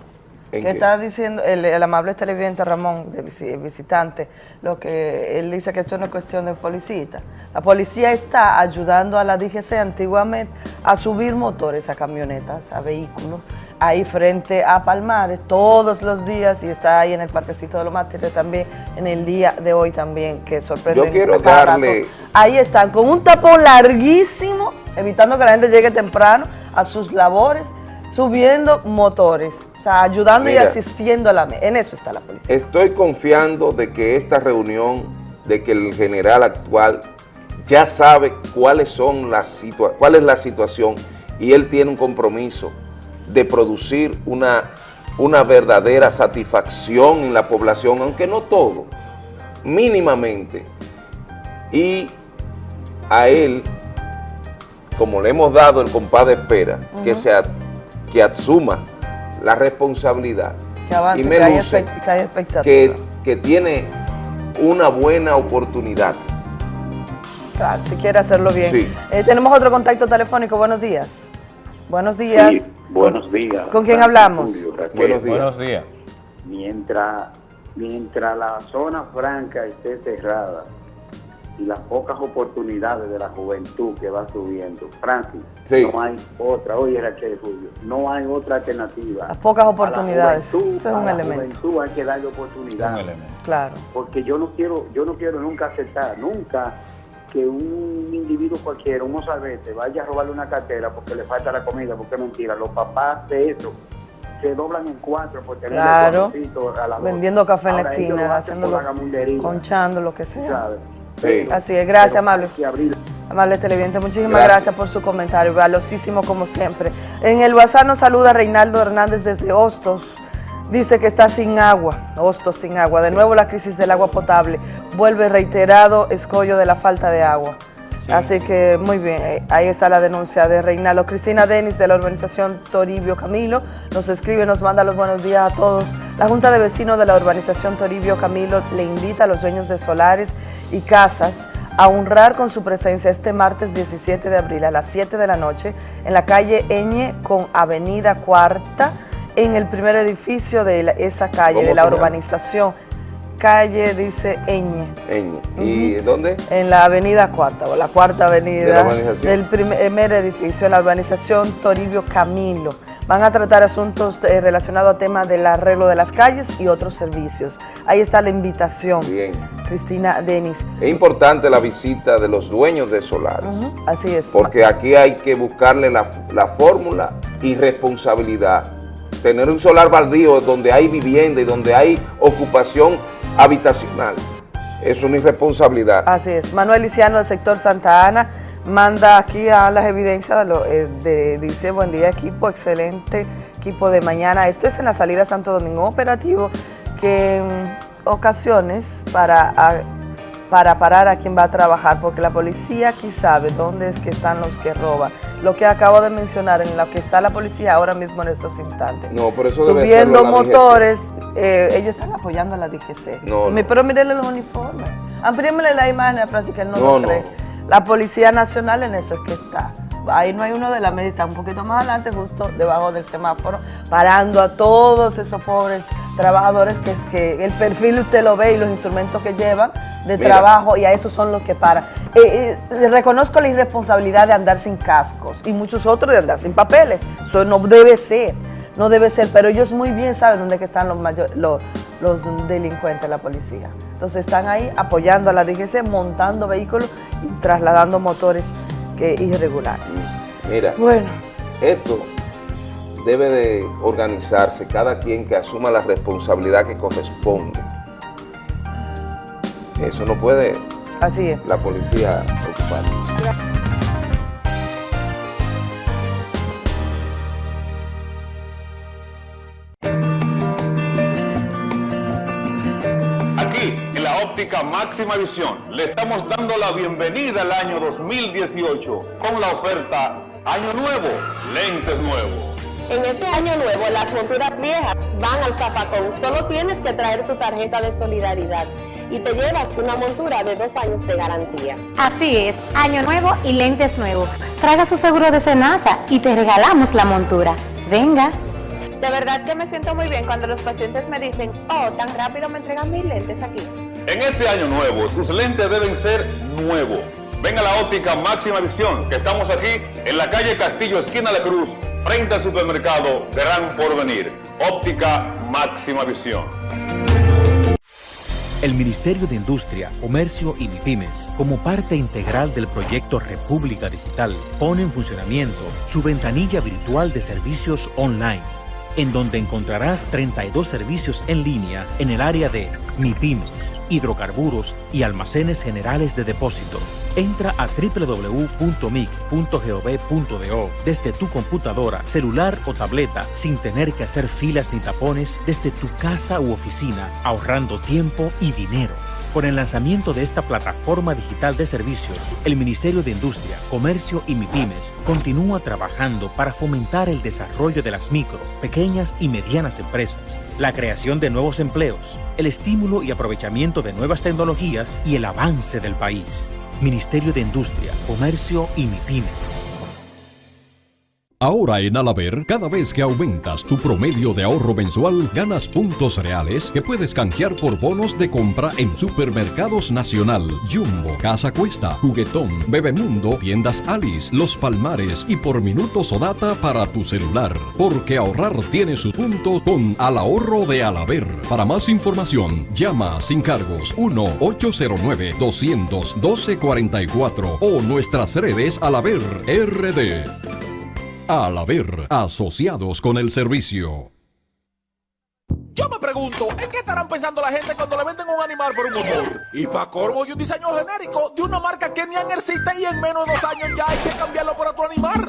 ¿En que qué? está diciendo el, el amable televidente Ramón, de visi- visitante, lo que él dice que esto no es cuestión de policía. La policía está ayudando a la DGC antiguamente a subir motores a camionetas, a vehículos, ahí frente a Palmares todos los días y está ahí en el parquecito de los mártires también, en el día de hoy también, que sorprende. Yo quiero darle- rato. Ahí están, con un tapón larguísimo, evitando que la gente llegue temprano a sus labores, subiendo motores, o sea, ayudando y asistiendo a la... En eso está la policía. Estoy confiando de que esta reunión, de que el general actual ya sabe cuáles son las cuál es la situación y él tiene un compromiso de producir una, una verdadera satisfacción en la población, aunque no todo, mínimamente. Y a él, como le hemos dado el compás de espera, que, se, que asuma la responsabilidad Que avance, y me que luce que hay que, que tiene una buena oportunidad. Claro, si quiere hacerlo bien. Sí. Eh, tenemos otro contacto telefónico. Buenos días. Buenos días. Sí, buenos días. ¿Con quién hablamos? Julio. Buenos días. Buenos días. Mientras, mientras la zona franca esté cerrada y las pocas oportunidades de la juventud que va subiendo, Francis, Sí. no hay otra, oye Raquel Julio, no hay otra alternativa. Las pocas A la oportunidades. juventud- Eso es a un la elemento. juventud hay que darle oportunidad. Claro. porque yo no quiero yo no quiero nunca aceptar nunca que un individuo cualquiera un mozalbete vaya a robarle una cartera porque le falta la comida porque es mentira los papás de eso se doblan en cuatro por tener Claro. a la Vendiendo café en la Ahora, esquina, haciéndolo, conchando, lo que sea. ¿sabes? Sí. Así es, gracias, amable. Amable televidente, muchísimas Gracias. gracias. por su comentario, valiosísimo como siempre. En el WhatsApp nos saluda Reinaldo Hernández desde Hostos. Dice que está sin agua, Hostos sin agua. De nuevo la crisis del agua potable. Vuelve reiterado escollo de la falta de agua. Sí. Así que muy bien, eh, ahí está la denuncia de Reinaldo. Cristina Denis de la urbanización Toribio Camilo nos escribe, nos manda los buenos días a todos. La Junta de Vecinos de la urbanización Toribio Camilo le invita a los dueños de solares y casas a honrar con su presencia este martes 17 de abril a las 7 de la noche en la calle Eñe con Avenida Cuarta en el primer edificio de la- esa calle, ¿Cómo de la urbanización. Calle dice Eñe. Eñe. ¿Y dónde? En la avenida Cuarta, o la Cuarta ¿De Avenida la urbanización? del primer, primer edificio, en la urbanización Toribio Camilo. Van a tratar asuntos eh, relacionados a temas del arreglo de las calles y otros servicios. Ahí está la invitación. Bien. Cristina Denis. Es importante la visita de los dueños de solares. Así es. Porque aquí hay que buscarle la, la fórmula y responsabilidad. Tener un solar baldío donde hay vivienda y donde hay ocupación habitacional es una irresponsabilidad. Así es. Manuel Liciano del sector Santa Ana manda aquí a las evidencias, de eh, de- dice, buen día equipo, excelente equipo de mañana. Esto es en la salida Santo Domingo, operativo que en ocasiones para, para parar a quien va a trabajar, porque la policía aquí sabe dónde es que están los que roban. Lo que acabo de mencionar, en lo que está la policía ahora mismo en estos instantes. No, por eso Subiendo motores, eh, ellos están apoyando a la DGC. No. Pero mírenle los uniformes. Amplíenmele la imagen a Francis, que él no, No, lo no. cree. La Policía Nacional en eso es que está. Ahí no hay uno de la media, está un poquito más adelante, justo debajo del semáforo, parando a todos esos pobres trabajadores que, que el perfil usted lo ve y los instrumentos que llevan de Mira. trabajo y a esos son los que paran. Eh, eh, reconozco la irresponsabilidad de andar sin cascos y muchos otros de andar sin papeles. Eso no debe ser, no debe ser, pero ellos muy bien saben dónde que están los, mayor- los, los delincuentes, la policía. Entonces están ahí apoyando a la DGC, montando vehículos y trasladando motores que irregulares. Mira, Bueno. esto debe de organizarse, cada quien que asuma la responsabilidad que corresponde. Eso no puede Así es. la policía ocupar. Óptica máxima visión, le estamos dando la bienvenida al año 2018 con la oferta Año Nuevo, lentes nuevos. En este año nuevo, las monturas viejas van al zapacón. Solo tienes que traer tu tarjeta de solidaridad y te llevas una montura de dos años de garantía. Así es, año nuevo y lentes nuevos. Traiga su seguro de Senasa y te regalamos la montura. Venga. De verdad que me siento muy bien cuando los pacientes me dicen, oh, tan rápido me entregan mis lentes aquí. En este año nuevo, tus lentes deben ser nuevos. Ven a la óptica máxima visión, que estamos aquí en la calle Castillo, esquina de Cruz, frente al supermercado Gran Porvenir. Óptica máxima visión. El Ministerio de Industria, Comercio y MIPIMES, como parte integral del proyecto República Digital, pone en funcionamiento su ventanilla virtual de servicios online, en donde encontrarás 32 servicios en línea en el área de MIPIMES, hidrocarburos y almacenes generales de depósito. Entra a www.mic.gov.do desde tu computadora, celular o tableta sin tener que hacer filas ni tapones desde tu casa u oficina, ahorrando tiempo y dinero. Con el lanzamiento de esta plataforma digital de servicios, el Ministerio de Industria, Comercio y MIPIMES continúa trabajando para fomentar el desarrollo de las micro, pequeñas y medianas empresas, la creación de nuevos empleos, el estímulo y aprovechamiento de nuevas tecnologías y el avance del país. Ministerio de Industria, Comercio y MIPIMES. Ahora en Alaber, cada vez que aumentas tu promedio de ahorro mensual, ganas puntos reales que puedes canjear por bonos de compra en Supermercados Nacional, Jumbo, Casa Cuesta, Juguetón, Bebemundo, Tiendas Alice, Los Palmares y por minutos o data para tu celular. Porque ahorrar tiene su punto con Al Ahorro de Alaber. Para más información, llama sin cargos 1-809-212-44 o nuestras redes Alaber RD. Al haber asociados con el servicio. Yo me pregunto, ¿en qué estarán pensando la gente cuando le venden un animal por un motor? Y para corvo y un diseño genérico de una marca que ni existe y en menos de dos años ya hay que cambiarlo por otro animal.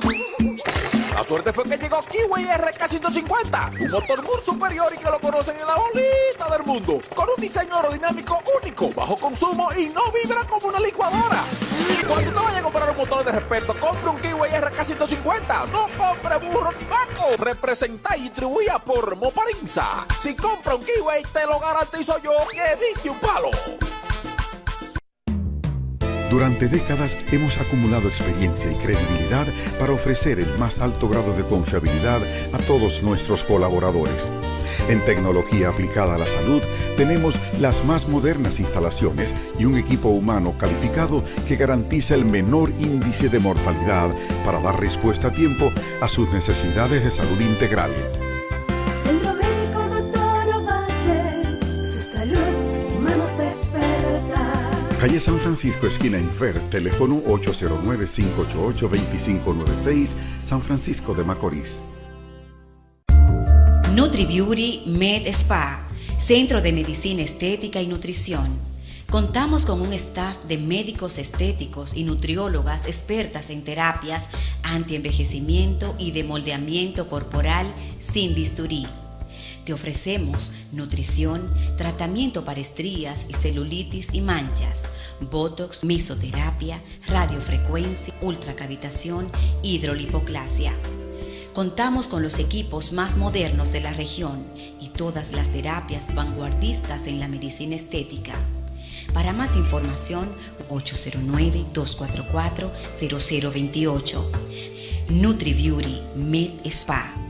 La suerte fue que llegó Kiwi RK150, un motor muy superior y que lo conocen en la bolita del mundo, con un diseño aerodinámico único, bajo consumo y no vibra como una licuadora. Cuando te vayas a comprar un motor de respeto, compre un Kiwi RK150, no compre burro ni vaco. Representa y distribuida por Moparinza. Si compra un Kiwi, te lo garantizo yo que dije un palo. Durante décadas hemos acumulado experiencia y credibilidad para ofrecer el más alto grado de confiabilidad a todos nuestros colaboradores. En tecnología aplicada a la salud tenemos las más modernas instalaciones y un equipo humano calificado que garantiza el menor índice de mortalidad para dar respuesta a tiempo a sus necesidades de salud integral. Calle San Francisco, esquina Infer, teléfono 809-588-2596, San Francisco de Macorís. NutriBeauty Med Spa, Centro de Medicina Estética y Nutrición. Contamos con un staff de médicos estéticos y nutriólogas expertas en terapias antienvejecimiento y de moldeamiento corporal sin bisturí. Te ofrecemos nutrición, tratamiento para estrías y celulitis y manchas, botox, mesoterapia, radiofrecuencia, ultracavitación, hidrolipoclasia. Contamos con los equipos más modernos de la región y todas las terapias vanguardistas en la medicina estética. Para más información, 809-244-0028. NutriBeauty Med Spa.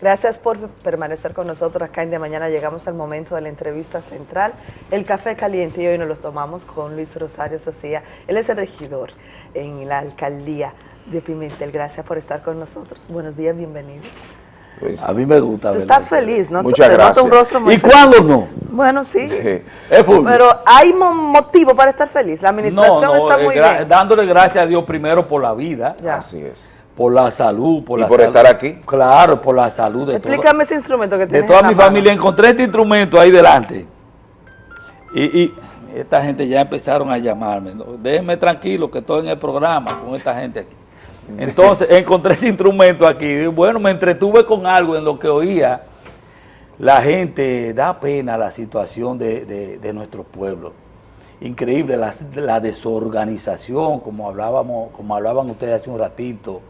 Gracias por permanecer con nosotros acá en De Mañana. Llegamos al momento de la entrevista central. El café caliente y hoy nos lo tomamos con Luis Rosario Socía. Él es el regidor en la alcaldía de Pimentel. Gracias por estar con nosotros. Buenos días, bienvenido. A mí me gusta. Tú ¿verdad? estás feliz, ¿no? Muchas Te gracias. un rostro muy ¿Y feliz. cuándo no? Bueno, sí. Es. Pero hay mo- motivo para estar feliz. La administración No, no, está eh, muy gra- bien. Dándole gracias a Dios primero por la vida. Así es. Por la salud. Por Y la por salud. estar aquí. Claro, por la salud de toda, Explícame ese instrumento que de tienes toda en la mi mano. familia. Encontré este instrumento ahí delante. Y, y esta gente ya empezaron a llamarme. ¿no? Déjenme tranquilo que estoy en el programa con esta gente aquí. Entonces encontré ese instrumento aquí. Y bueno, me entretuve con algo en lo que oía. La gente, da pena la situación de, de- de nuestro pueblo. Increíble la, la desorganización, como hablábamos, como hablaban ustedes hace un ratito,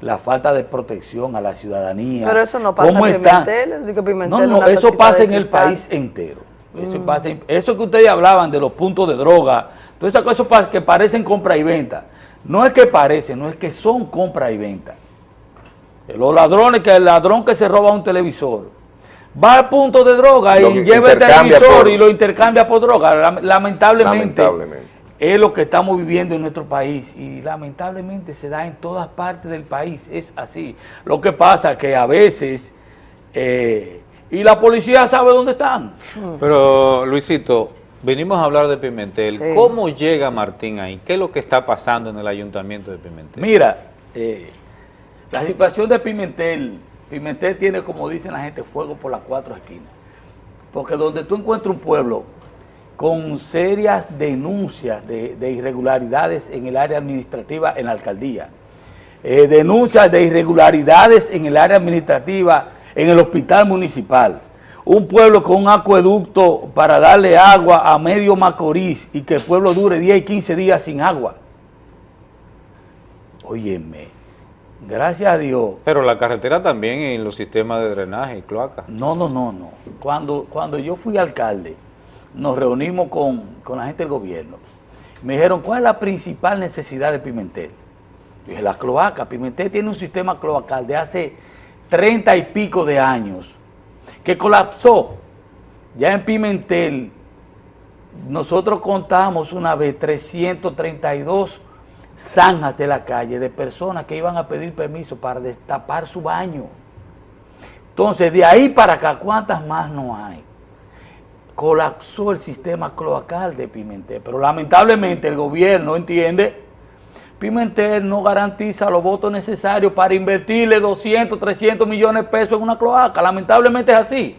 la falta de protección a la ciudadanía. Pero eso no pasa ¿Cómo en? Pimentel. digo, Pimentel No, no, eso pasa en el país entero. Eso, Mm. pasa eso que ustedes hablaban de los puntos de droga, todas esas cosas que parecen compra y venta. No es que parecen, no es que son compra y venta. Los ladrones, que el ladrón que se roba un televisor, va al punto de droga y lleva el televisor por- y lo intercambia por droga. Lam- Lamentablemente, Lamentablemente. Es lo que estamos viviendo en nuestro país y lamentablemente se da en todas partes del país, es así. Lo que pasa que a veces, eh, y la policía sabe dónde están. Pero, Luisito, venimos a hablar de Pimentel. Sí. ¿Cómo llega Martín ahí? ¿Qué es lo que está pasando en el ayuntamiento de Pimentel? Mira, eh, la situación de Pimentel, Pimentel tiene, como dicen la gente, fuego por las cuatro esquinas. Porque donde tú encuentras un pueblo con serias denuncias de, de irregularidades en el área administrativa en la alcaldía, eh, denuncias de irregularidades en el área administrativa en el hospital municipal, un pueblo con un acueducto para darle agua a medio Macorís y que el pueblo dure 10 y 15 días sin agua. Óyeme, gracias a Dios. Pero la carretera también en los sistemas de drenaje y cloaca. No, no, no, no. Cuando, cuando yo fui alcalde, nos reunimos con, con la gente del gobierno. Me dijeron, ¿cuál es la principal necesidad de Pimentel? Yo dije, la cloaca. Pimentel tiene un sistema cloacal de hace treinta y pico de años que colapsó. Ya en Pimentel, nosotros contamos una vez 332 zanjas de la calle de personas que iban a pedir permiso para destapar su baño. Entonces, de ahí para acá, ¿cuántas más no hay? Colapsó el sistema cloacal de Pimentel, pero lamentablemente el gobierno entiende Pimentel no garantiza los votos necesarios para invertirle 200, 300 millones de pesos en una cloaca. Lamentablemente es así.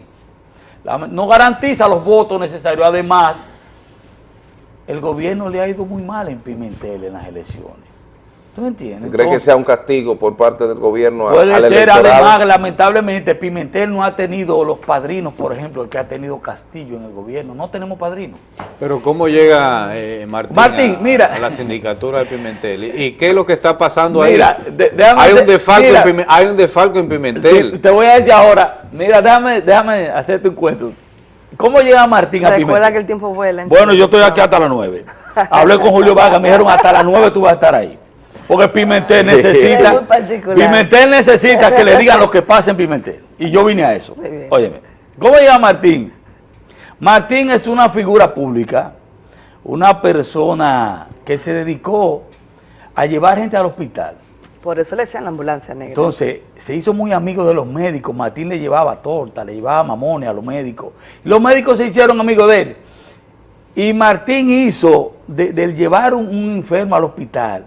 No garantiza los votos necesarios. Además, el gobierno le ha ido muy mal en Pimentel en las elecciones. ¿Tú me entiendes? ¿Tú crees que sea un castigo por parte del gobierno a- Puede al ser, electorado? además, lamentablemente, Pimentel no ha tenido los padrinos, por ejemplo, el que ha tenido Castillo en el gobierno. No tenemos padrinos. Pero ¿cómo llega eh, Martín, Martín, a, mira. a la sindicatura de Pimentel? ¿Y, y qué es lo que está pasando Mira, ahí? de- hay, un hacer- defalco mira. en hay un defalco en Pimentel. Sí, te voy a decir ahora, mira, déjame, déjame hacerte un cuento. ¿Cómo llega Martín a Recuerda Pimentel? que el tiempo vuela. en Bueno, yo estoy aquí hasta las 9. Hablé con Julio Vargas, me dijeron hasta las 9 tú vas a estar ahí. Porque Pimentel Es necesita. Pimentel necesita que le digan lo que pasa en Pimentel. Y yo vine a eso. Óyeme, ¿cómo llega Martín? Martín es una figura pública, una persona que se dedicó a llevar gente al hospital. Por eso le decían la ambulancia negra. Entonces, se hizo muy amigo de los médicos. Martín le llevaba torta, le llevaba mamones a los médicos. Los médicos se hicieron amigos de él. Y Martín hizo de- del llevar un, un enfermo al hospital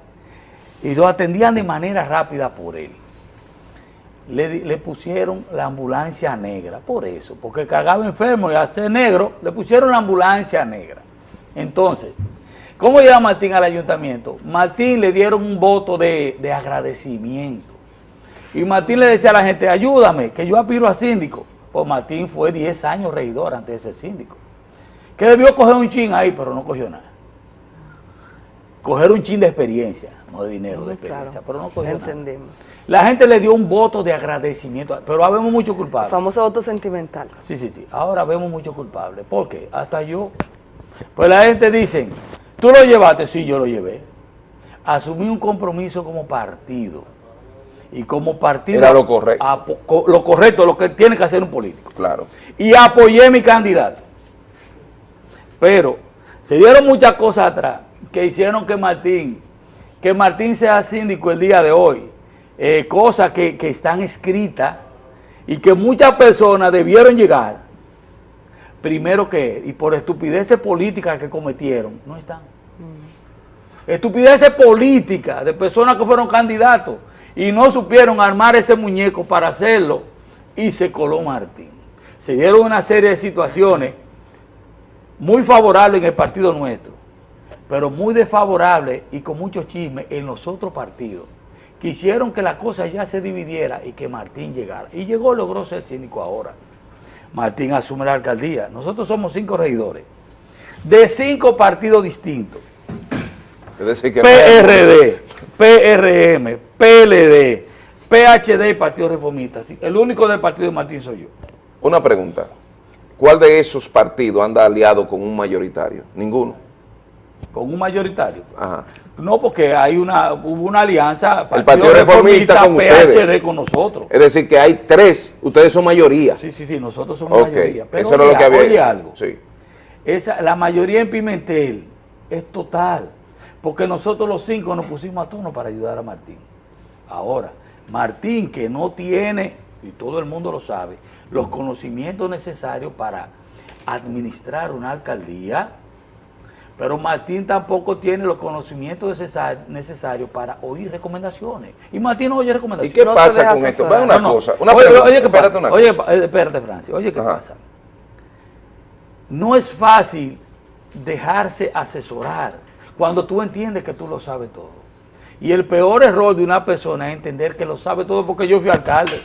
y lo atendían de manera rápida por él. Le, pusieron la ambulancia negra, por eso, porque cargaba enfermo y ser negro, le pusieron la ambulancia negra. Entonces, ¿cómo llega Martín al ayuntamiento? Martín le dieron un voto de, de agradecimiento. Y Martín le decía a la gente, ayúdame, que yo aspiro a síndico. Pues Martín fue 10 años regidor antes de ser síndico. Que debió coger un chin ahí, pero no cogió nada. Coger un chin de experiencia, no de dinero, de experiencia, pero no cogió nada. Entendimos. La gente le dio un voto de agradecimiento, pero habemos muchos El culpables. famoso voto sentimental. Sí, sí, sí. Ahora vemos muchos culpables. ¿Por qué? Hasta yo. Pues la gente dice, tú lo llevaste, sí, yo lo llevé. Asumí un compromiso como partido. Y como partido... Era lo correcto. co- lo correcto, lo que tiene que hacer un político. Claro. Y apoyé mi candidato. Pero se dieron muchas cosas atrás que hicieron que Martín, que Martín sea síndico el día de hoy. Eh, cosas que, que están escritas y que muchas personas debieron llegar primero que él. Y por estupideces políticas que cometieron, no están. Estupideces políticas de personas que fueron candidatos y no supieron armar ese muñeco para hacerlo y se coló Martín. Se dieron una serie de situaciones muy favorables en el partido nuestro, pero muy desfavorables y con mucho chisme en los otros partidos, que hicieron que la cosa ya se dividiera y que Martín llegara. Y llegó, logró ser síndico ahora. Martín asume la alcaldía. Nosotros somos cinco regidores, de cinco partidos distintos. Es decir, que PRD, PRM, PLD, PHD y Partido Reformista. El único del partido de Martín soy yo. Una pregunta. ¿Cuál de esos partidos anda aliado con un mayoritario? Ninguno. ¿Con un mayoritario? Ajá. No, porque hay una, hubo una alianza, El Partido Reformista con PHD ustedes. con nosotros. Es decir, que hay tres, ustedes son mayoría. Sí, sí, sí, nosotros somos mayoría. Pero eso era oye, lo que había. oye algo, Sí. esa, la mayoría en Pimentel es total, porque nosotros los cinco nos pusimos a tono para ayudar a Martín. Ahora, Martín que no tiene, y todo el mundo lo sabe, los conocimientos necesarios para administrar una alcaldía, pero Martín tampoco tiene los conocimientos necesar- necesarios para oír recomendaciones. Y Martín no oye recomendaciones. ¿Y qué pasa con esto? Ve una cosa, una oye, pregunta, oye, ¿qué espérate pasa? una Oye, cosa. eh, espérate, Francis. Oye, ¿qué pasa? No es fácil dejarse asesorar cuando tú entiendes que tú lo sabes todo. Y el peor error de una persona es entender que lo sabe todo porque yo fui alcalde.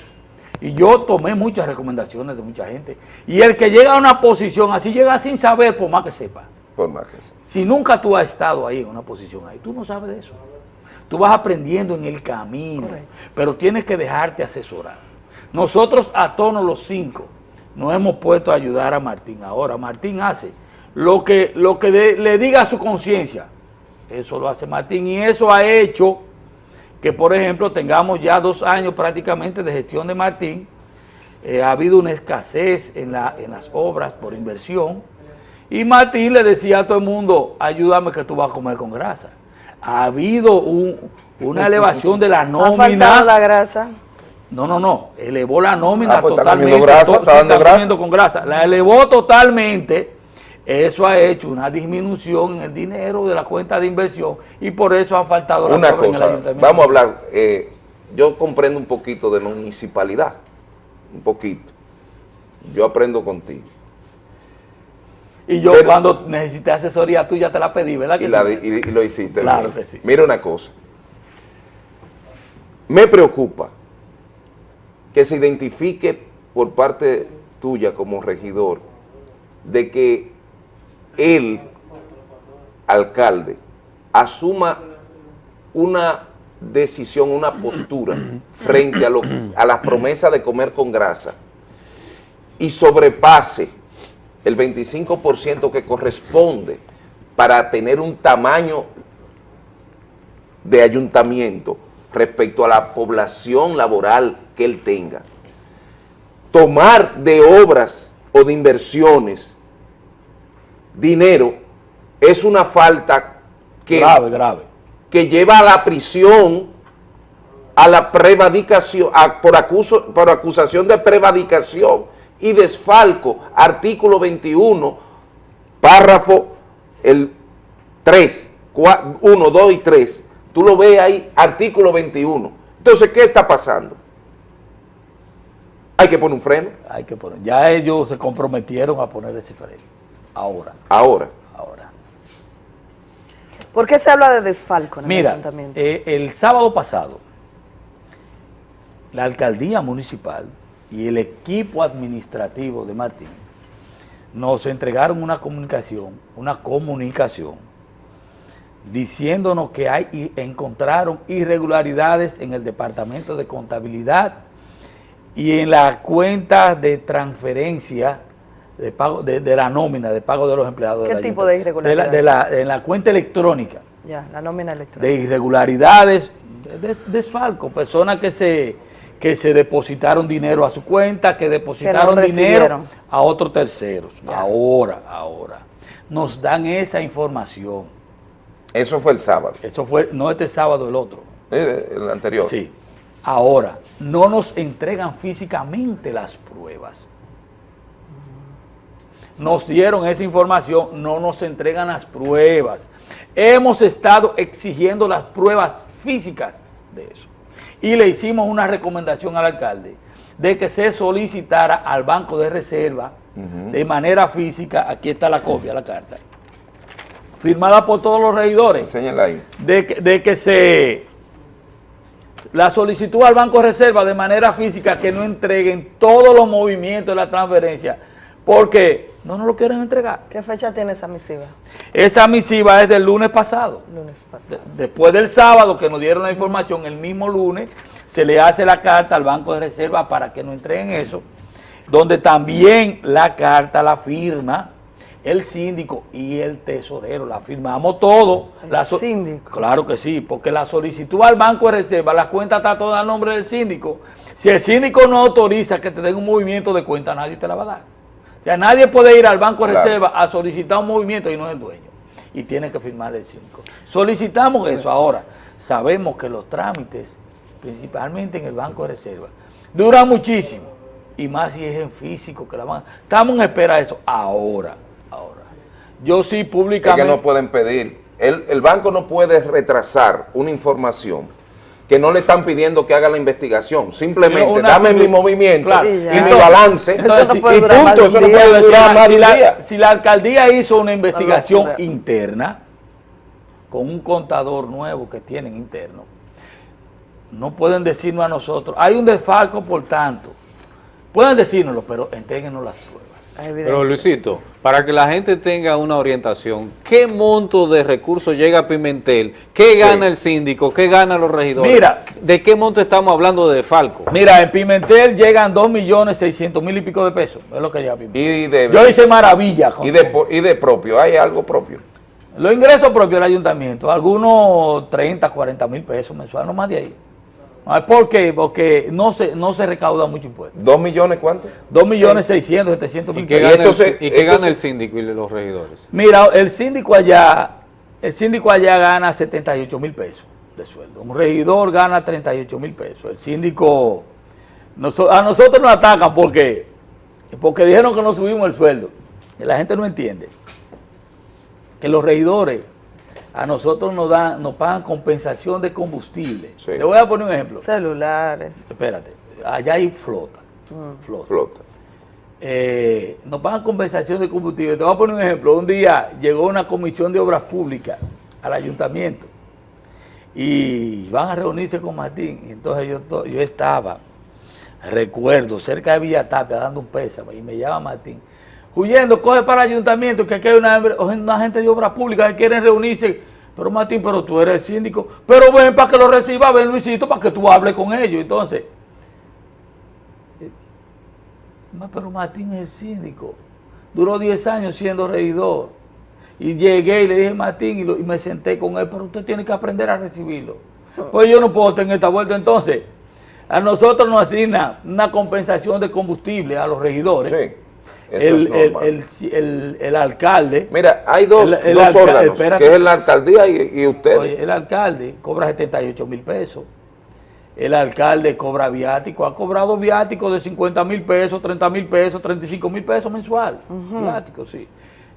Y yo tomé muchas recomendaciones de mucha gente. Y el que llega a una posición así llega sin saber, por más que sepa. Por más que sea. Si nunca tú has estado ahí en una posición ahí, tú no sabes de eso. Tú vas aprendiendo en el camino, pero tienes que dejarte asesorar. Nosotros a tono los cinco nos hemos puesto a ayudar a Martín. Ahora Martín hace lo que, lo que de- le diga a su conciencia. Eso lo hace Martín y eso ha hecho que, por ejemplo, tengamos ya dos años prácticamente de gestión de Martín. Eh, ha habido una escasez en, la- en las obras por inversión. Y Martín le decía a todo el mundo, ayúdame que tú vas a comer con grasa. Ha habido un- una elevación de la Ha faltado nómina. la grasa. No, no, no. Elevó la nómina Ah, pues está totalmente. comiendo grasa, está sí, dando grasa. comiendo con grasa. La elevó totalmente Eso ha hecho una disminución en el dinero de la cuenta de inversión y por eso han faltado las Una obras en el cosa, ayuntamiento. vamos a hablar, eh, yo comprendo un poquito de municipalidad, un poquito. Yo aprendo contigo. Y yo Pero- cuando necesité asesoría tuya te la pedí, ¿verdad? y, que la y- y lo hiciste. Claro bien. que sí. Mira una cosa. Me preocupa que se identifique por parte tuya como regidor de que el alcalde asuma una decisión, una postura frente a, lo, a las promesas de comer con grasa y sobrepase el 25% que corresponde para tener un tamaño de ayuntamiento respecto a la población laboral que él tenga. Tomar de obras o de inversiones dinero es una falta que, Grave, grave. que lleva a la prisión, a la prevadicación, a- por, acuso- por acusación de prevadicación y desfalco, artículo 21, párrafo el 3, 1, 2 y 3, tú lo ves ahí, artículo 21. Entonces, ¿qué está pasando? Hay que poner un freno Hay que poner. Ya ellos se comprometieron a poner ese freno. Ahora. ahora. Ahora. ¿Por qué se habla de desfalco en el Mira, ayuntamiento? eh, el sábado pasado, la alcaldía municipal y el equipo administrativo de Martín nos entregaron una comunicación, una comunicación, diciéndonos que hay y encontraron irregularidades en el departamento de contabilidad y en la cuenta de transferencia de pago de, de la nómina de pago de los empleados. ¿Qué del tipo de ayuntamiento. De la, de irregularidades? la- en la cuenta electrónica Ya, la nómina electrónica. de irregularidades, de des- desfalco, personas que se, que se depositaron dinero a su cuenta, que depositaron dinero a otros terceros. Ahora, ahora, nos dan esa información. Eso fue el sábado. Eso fue, no este sábado, el otro. Eh, El anterior. Sí. Ahora, no nos entregan físicamente las pruebas. Nos dieron esa información, no nos entregan las pruebas. Hemos estado exigiendo las pruebas físicas de eso. Y le hicimos una recomendación al alcalde de que se solicitara al Banco de Reserva de manera física, aquí está la copia, la carta, firmada por todos los regidores, ahí. de que, de que se la solicitud al Banco de Reserva de manera física que no entreguen todos los movimientos de la transferencia, porque no nos lo quieren entregar. ¿Qué fecha tiene esa misiva? Esa misiva es del lunes pasado. Lunes pasado. De- después del sábado que nos dieron la información, el mismo lunes se le hace la carta al Banco de Reserva para que nos entreguen eso, donde también la carta la firma el síndico y el tesorero, la firmamos todo. El so- síndico. Claro que sí, porque la solicitud al Banco de Reserva, la cuenta está toda a nombre del síndico. Si el síndico no autoriza que te den un movimiento de cuenta, nadie te la va a dar. Sea, nadie puede ir al Banco de Claro. Reserva a solicitar un movimiento y no es el dueño. Y tiene que firmar el síndico. Solicitamos eso ahora. Sabemos que los trámites, principalmente en el Banco de Reserva, duran muchísimo. Y más si es en físico que la van. Estamos en espera de eso ahora. Ahora. Yo sí Es que públicamente. no pueden pedir. El, el banco no puede retrasar una información que no le están pidiendo que haga la investigación. Simplemente Una dame mi movimiento Claro. y Y mi balance. Entonces, y y punto. punto, Eso no puede durar más si la- día. Si la alcaldía hizo una investigación interna con un contador nuevo que tienen interno, no pueden decirnos a nosotros, hay un desfalco por tanto. Pueden decírnoslo, pero entréguenos las pruebas. Pero Luisito, para que la gente tenga una orientación, ¿qué monto de recursos llega a Pimentel? ¿Qué gana el síndico? ¿Qué ganan los regidores? Mira. ¿De qué monto estamos hablando de Falco? Mira, en Pimentel llegan 2 millones 600 mil y pico de pesos. Es lo que llega a Pimentel. Y de, Yo hice maravilla. con- y de, y de propio, hay algo propio. Los ingresos propios del ayuntamiento, algunos 30, 40 mil pesos mensuales, no más de ahí. Ah, ¿Por qué? Porque no se, no se recauda mucho impuesto. ¿Dos millones cuánto? 2 millones 600, 700 ¿Y mil qué pesos. gana, entonces- el, y qué gana entonces- el síndico y los regidores? Mira, el síndico allá, el síndico allá gana 78 mil pesos de sueldo. Un regidor gana 38 mil pesos. El síndico, a nosotros nos atacan porque, porque dijeron que no subimos el sueldo. Y la gente no entiende. que los regidores a nosotros nos dan, nos pagan compensación de combustible. Le voy a poner un ejemplo. Celulares. Espérate, allá hay flota. Mm. Flota. Flota. Eh, nos pagan compensación de combustible. Te voy a poner un ejemplo. Un día llegó una comisión de obras públicas al ayuntamiento y van a reunirse con Martín. Y entonces yo, yo estaba, recuerdo, cerca de Villa Tapia dando un pésame y me llama Martín. Huyendo, coge para el ayuntamiento que aquí hay una, gente de obras públicas que quieren reunirse. Pero Martín, pero tú eres síndico. Pero ven para que lo reciba, ven Luisito, para que tú hables con ellos. Entonces, pero Martín es síndico. Duró 10 años siendo regidor. Y llegué y le dije, Martín, y, y me senté con él, pero usted tiene que aprender a recibirlo. Pues yo no puedo tener esta vuelta. Entonces, a nosotros nos asigna una compensación de combustible a los regidores. eso el, el- el- el- el alcalde. Mira, hay dos, el- el dos órganos, espérate. que es la alcaldía y, y ustedes. Oye, el alcalde cobra 78 mil pesos. El alcalde cobra viático, ha cobrado viático de 50 mil pesos, 30 mil pesos, 35 mil pesos mensual. Ujú. Viático, sí.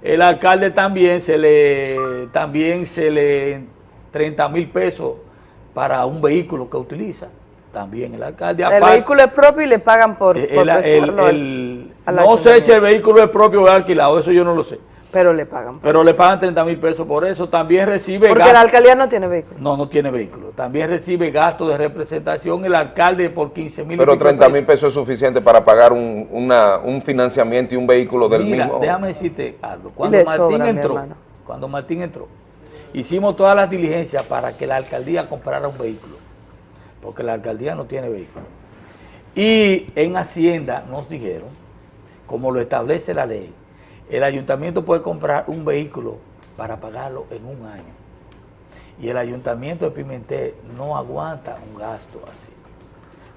El alcalde también se le, también se le 30 mil pesos para un vehículo que utiliza. También el alcalde. El aparte- vehículo es propio y le pagan por, el- por el- prestarlo al- el- al no sé si el vehículo es propio o es alquilado, eso yo no lo sé. Pero le pagan. Pero le pagan 30 mil pesos por eso. También recibe Porque gasto- la alcaldía no tiene vehículo. no, no tiene vehículo. También recibe gastos de representación el alcalde por 15 mil. Pero 30 mil pesos es suficiente para pagar un, una- un financiamiento y un vehículo del Mira, mismo. déjame decirte algo. Cuando Le Martín sobra, entró, cuando Martín entró, hicimos todas las diligencias para que la alcaldía comprara un vehículo, porque la alcaldía no tiene vehículo. Y en Hacienda nos dijeron, como lo establece la ley, el ayuntamiento puede comprar un vehículo para pagarlo en un año. Y el ayuntamiento de Pimentel no aguanta un gasto así.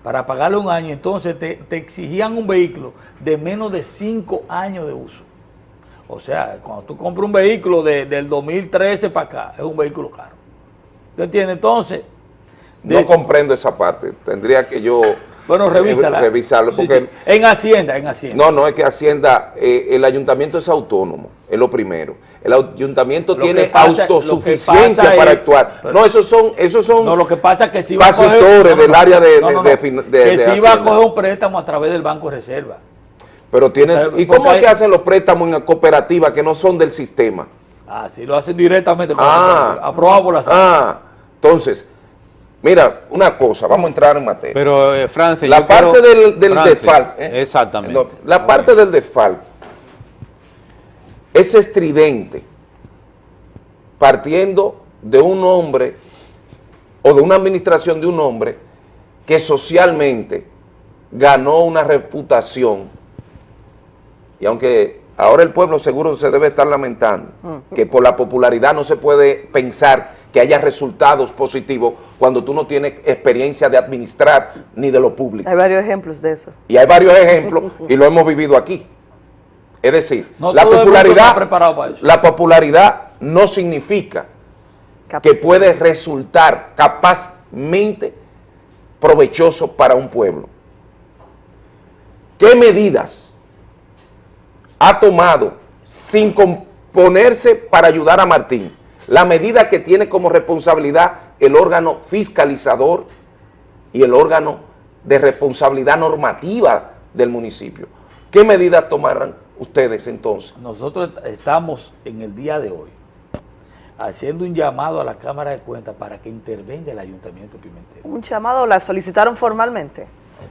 Para pagarlo un año, entonces te, te exigían un vehículo de menos de cinco años de uso. O sea, cuando tú compras un vehículo de- del 2013 para acá, es un vehículo caro. ¿Tú entiendes? Entonces, No comprendo esa parte. Tendría que yo Bueno, eh, revísala. revisarlo. Porque sí. En Hacienda, en Hacienda. No, no, es que Hacienda, eh, el ayuntamiento es autónomo, es lo primero. El ayuntamiento Lo tiene pasa- autosuficiencia para es- actuar. pero- no, esos son, esos son No, lo que pasa es que si factores del área de, que si va a coger un préstamo a través del Banco de Reserva. Pero tienen, Pero, ¿y cómo es que hacen los préstamos en la cooperativa que no son del sistema? Ah, sí, lo hacen directamente con Ah, la aprobado por la Ah, entonces, mira, una cosa, vamos a entrar en materia. Pero, eh, Francis, la parte quiero- del, del ¿eh? Exactamente. No, la parte del default es estridente partiendo de un hombre o de una administración de un hombre que socialmente ganó una reputación y aunque ahora el pueblo seguro se debe estar lamentando que por la popularidad no se puede pensar que haya resultados positivos cuando tú no tienes experiencia de administrar ni de lo público. Hay varios ejemplos de eso. Y hay varios ejemplos y lo hemos vivido aquí. Es decir, No la todo el mundo está popularidad, preparado para eso. la popularidad no significa que puede resultar capazmente provechoso para un pueblo. ¿Qué medidas ha tomado sin componerse para ayudar a Martín? La medida que tiene como responsabilidad el órgano fiscalizador y el órgano de responsabilidad normativa del municipio. ¿Qué medidas tomarán ustedes entonces? Nosotros estamos en el día de hoy haciendo un llamado a la Cámara de Cuentas para que intervenga el Ayuntamiento de Pimentel. Un llamado la solicitaron formalmente,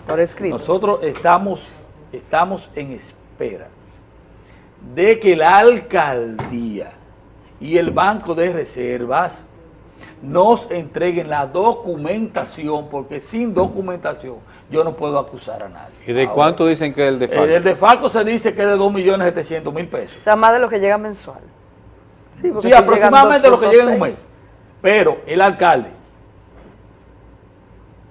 por escrito. Nosotros estamos, estamos en espera de que la alcaldía y el Banco de Reservas nos entreguen la documentación, porque sin documentación yo no puedo acusar a nadie. ¿Y de Ahora, cuánto dicen que es el de El, el de Falco se dice que es de 2.700.000 pesos. O sea, más de lo que llega mensual. Sí, porque Sí, si aproximadamente lo que llega en un mes. Pero el alcalde,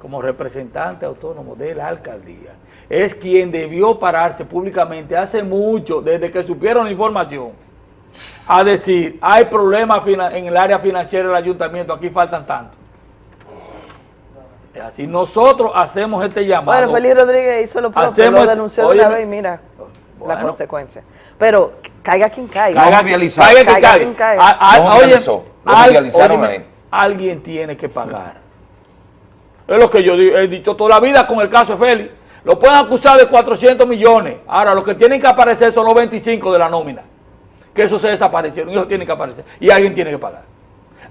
como representante autónomo de la alcaldía, es quien debió pararse públicamente hace mucho, desde que supieron la información, a decir, hay problemas fina- en el área financiera del ayuntamiento, aquí faltan tanto. Es así, nosotros hacemos este llamado. Bueno, Félix Rodríguez hizo lo propio, Hacemos- lo denunció de una vez y mira, la Bueno. consecuencia. Pero caiga quien caiga. Caiga quien caiga, quien caiga. quien caiga. No oye, realizó, lo al- judicializaron óyeme, a él. alguien tiene que pagar. Es lo que yo he dicho toda la vida con el caso de Félix. Lo pueden acusar de 400 millones. Ahora, los que tienen que aparecer son los 25 de la nómina. Que eso se desaparecieron. Y ellos tienen que aparecer. Y alguien tiene que pagar.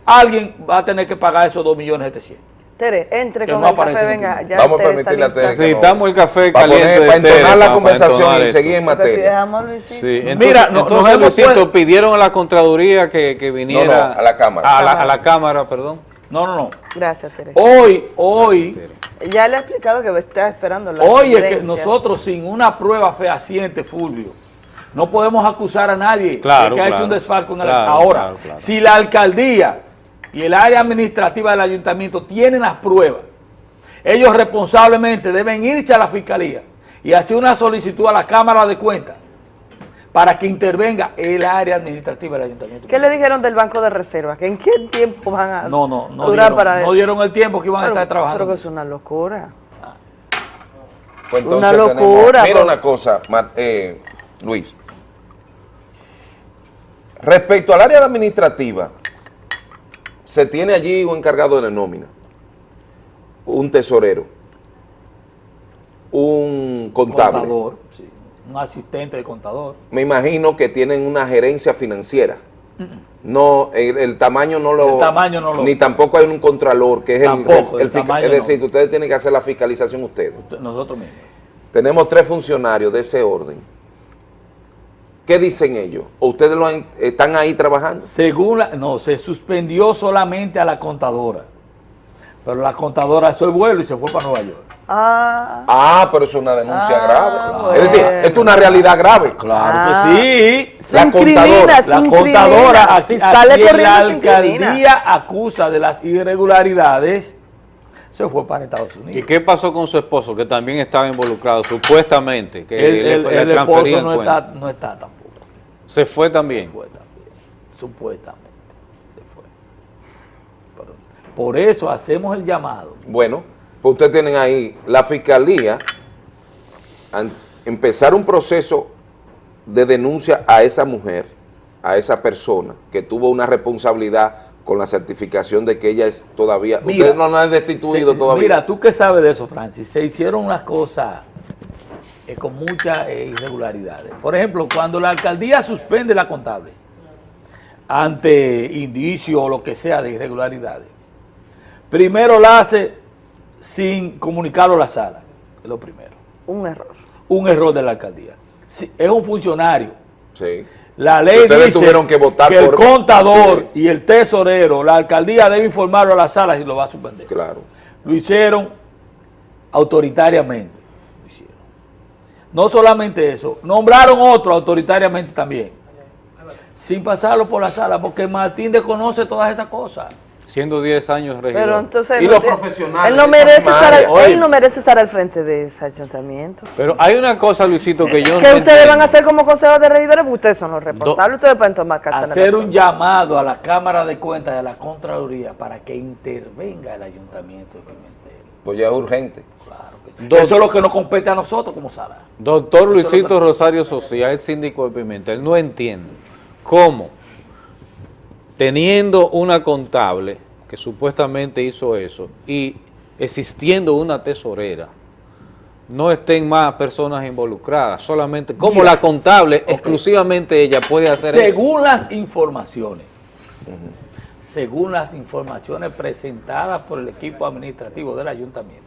Alguien va a tener que pagar esos 2 millones 700. Tere, entre Que con no el café, venga. Ya Vamos a permitirle a. Tere Necesitamos el café Para caliente poner- de para entonar Tere, la para- conversación entonar y seguir en. Porque si materia. dejamos a Luisito. Sí, entonces, Mira, no- entonces, Luisito, pidieron a la Contraloría que, que viniera... No, no, a la Cámara. A la, a la Cámara, perdón. No, no, no. Gracias, Tere. Hoy, hoy, Ya le he explicado que está esperando la hoy es que nosotros sin una prueba fehaciente, Fulvio, no podemos acusar a nadie Claro, de que ha hecho un desfalco en el Claro, Ahora, claro, claro. si la alcaldía y el área administrativa del ayuntamiento tienen las pruebas, ellos responsablemente deben irse a la fiscalía y hacer una solicitud a la Cámara de Cuentas para que intervenga el área administrativa del ayuntamiento. ¿Qué le dijeron del Banco de Reserva? ¿Que en qué tiempo van a No, no, no durar dieron, para no dieron el tiempo que iban a estar trabajando. Pero que es una locura. Pues Una tenemos- locura, mira por- una cosa, eh, Luis. Respecto al área administrativa, se tiene allí un encargado de nómina, un tesorero, un contable. Contador, sí, un asistente de contador. Me imagino que tienen una gerencia financiera. No, el, el tamaño no lo... El tamaño no lo- Ni tampoco hay un contralor, que es el- Tampoco, el, el tamaño Es decir, no. ustedes tienen que hacer la fiscalización ustedes. Nosotros mismos. Tenemos tres funcionarios de ese orden. ¿Qué dicen ellos? ¿O ustedes lo han- están ahí trabajando? Según la, no, se suspendió solamente a la contadora. Pero la contadora hizo el vuelo y se fue para Nueva York. Ah, Ah, pero es una denuncia Ah, grave. Es decir, esto es una realidad grave. Claro Ah, que sí. se Se incrimina, contadora, se la contadora, a, Si a sale corriendo, la se alcaldía acusa de las irregularidades, se fue para Estados Unidos. ¿Y qué pasó con su esposo, que también estaba involucrado, supuestamente? Que el, le- el- le el esposo no está, no está tampoco. Se fue también. fue también, supuestamente. Se fue. Pero por eso hacemos el llamado. Bueno, pues ustedes tienen ahí la fiscalía empezar un proceso de denuncia a esa mujer, a esa persona que tuvo una responsabilidad con la certificación de que ella es todavía, Mira, ustedes no la han destituido Se- todavía. Mira, tú qué sabes de eso, Francis. Se hicieron unas cosas eh, con muchas eh, irregularidades. Por ejemplo, cuando la alcaldía suspende la contable ante indicio o lo que sea de irregularidades, primero la hace sin comunicarlo a la sala. Es lo primero. un error. Un error de la alcaldía. Si es un funcionario. Sí. La ley Ustedes dice tuvieron que votar el por- contador Sí. y el tesorero, la alcaldía debe informarlo a la sala si lo va a suspender. Claro. Lo hicieron autoritariamente. Lo hicieron. No solamente eso, nombraron otro autoritariamente también. Sin pasarlo por la sala, porque Martín desconoce todas esas cosas. Siendo 10 años regidor. Pero entonces Y los profesionales él no de merece estar al, él no merece estar al frente de ese ayuntamiento. Pero hay una cosa, Luisito, que yo ¿Qué no ustedes van a hacer como consejos de regidores? Porque ustedes son los responsables, ustedes pueden tomar cartas en el Hacer un llamado a la Cámara de Cuentas y a la Contraloría para que intervenga el ayuntamiento de Pimentel. Pues ya es urgente. Eso es lo que nos compete a nosotros como sala. Doctor Luisito Rosario Socia, el síndico de Pimentel, no entiendo cómo, teniendo una contable que supuestamente hizo eso y existiendo una tesorera, no estén más personas involucradas, solamente como Mira, la contable, exclusivamente ella puede hacer eso. Según las informaciones, según las informaciones presentadas por el equipo administrativo del ayuntamiento,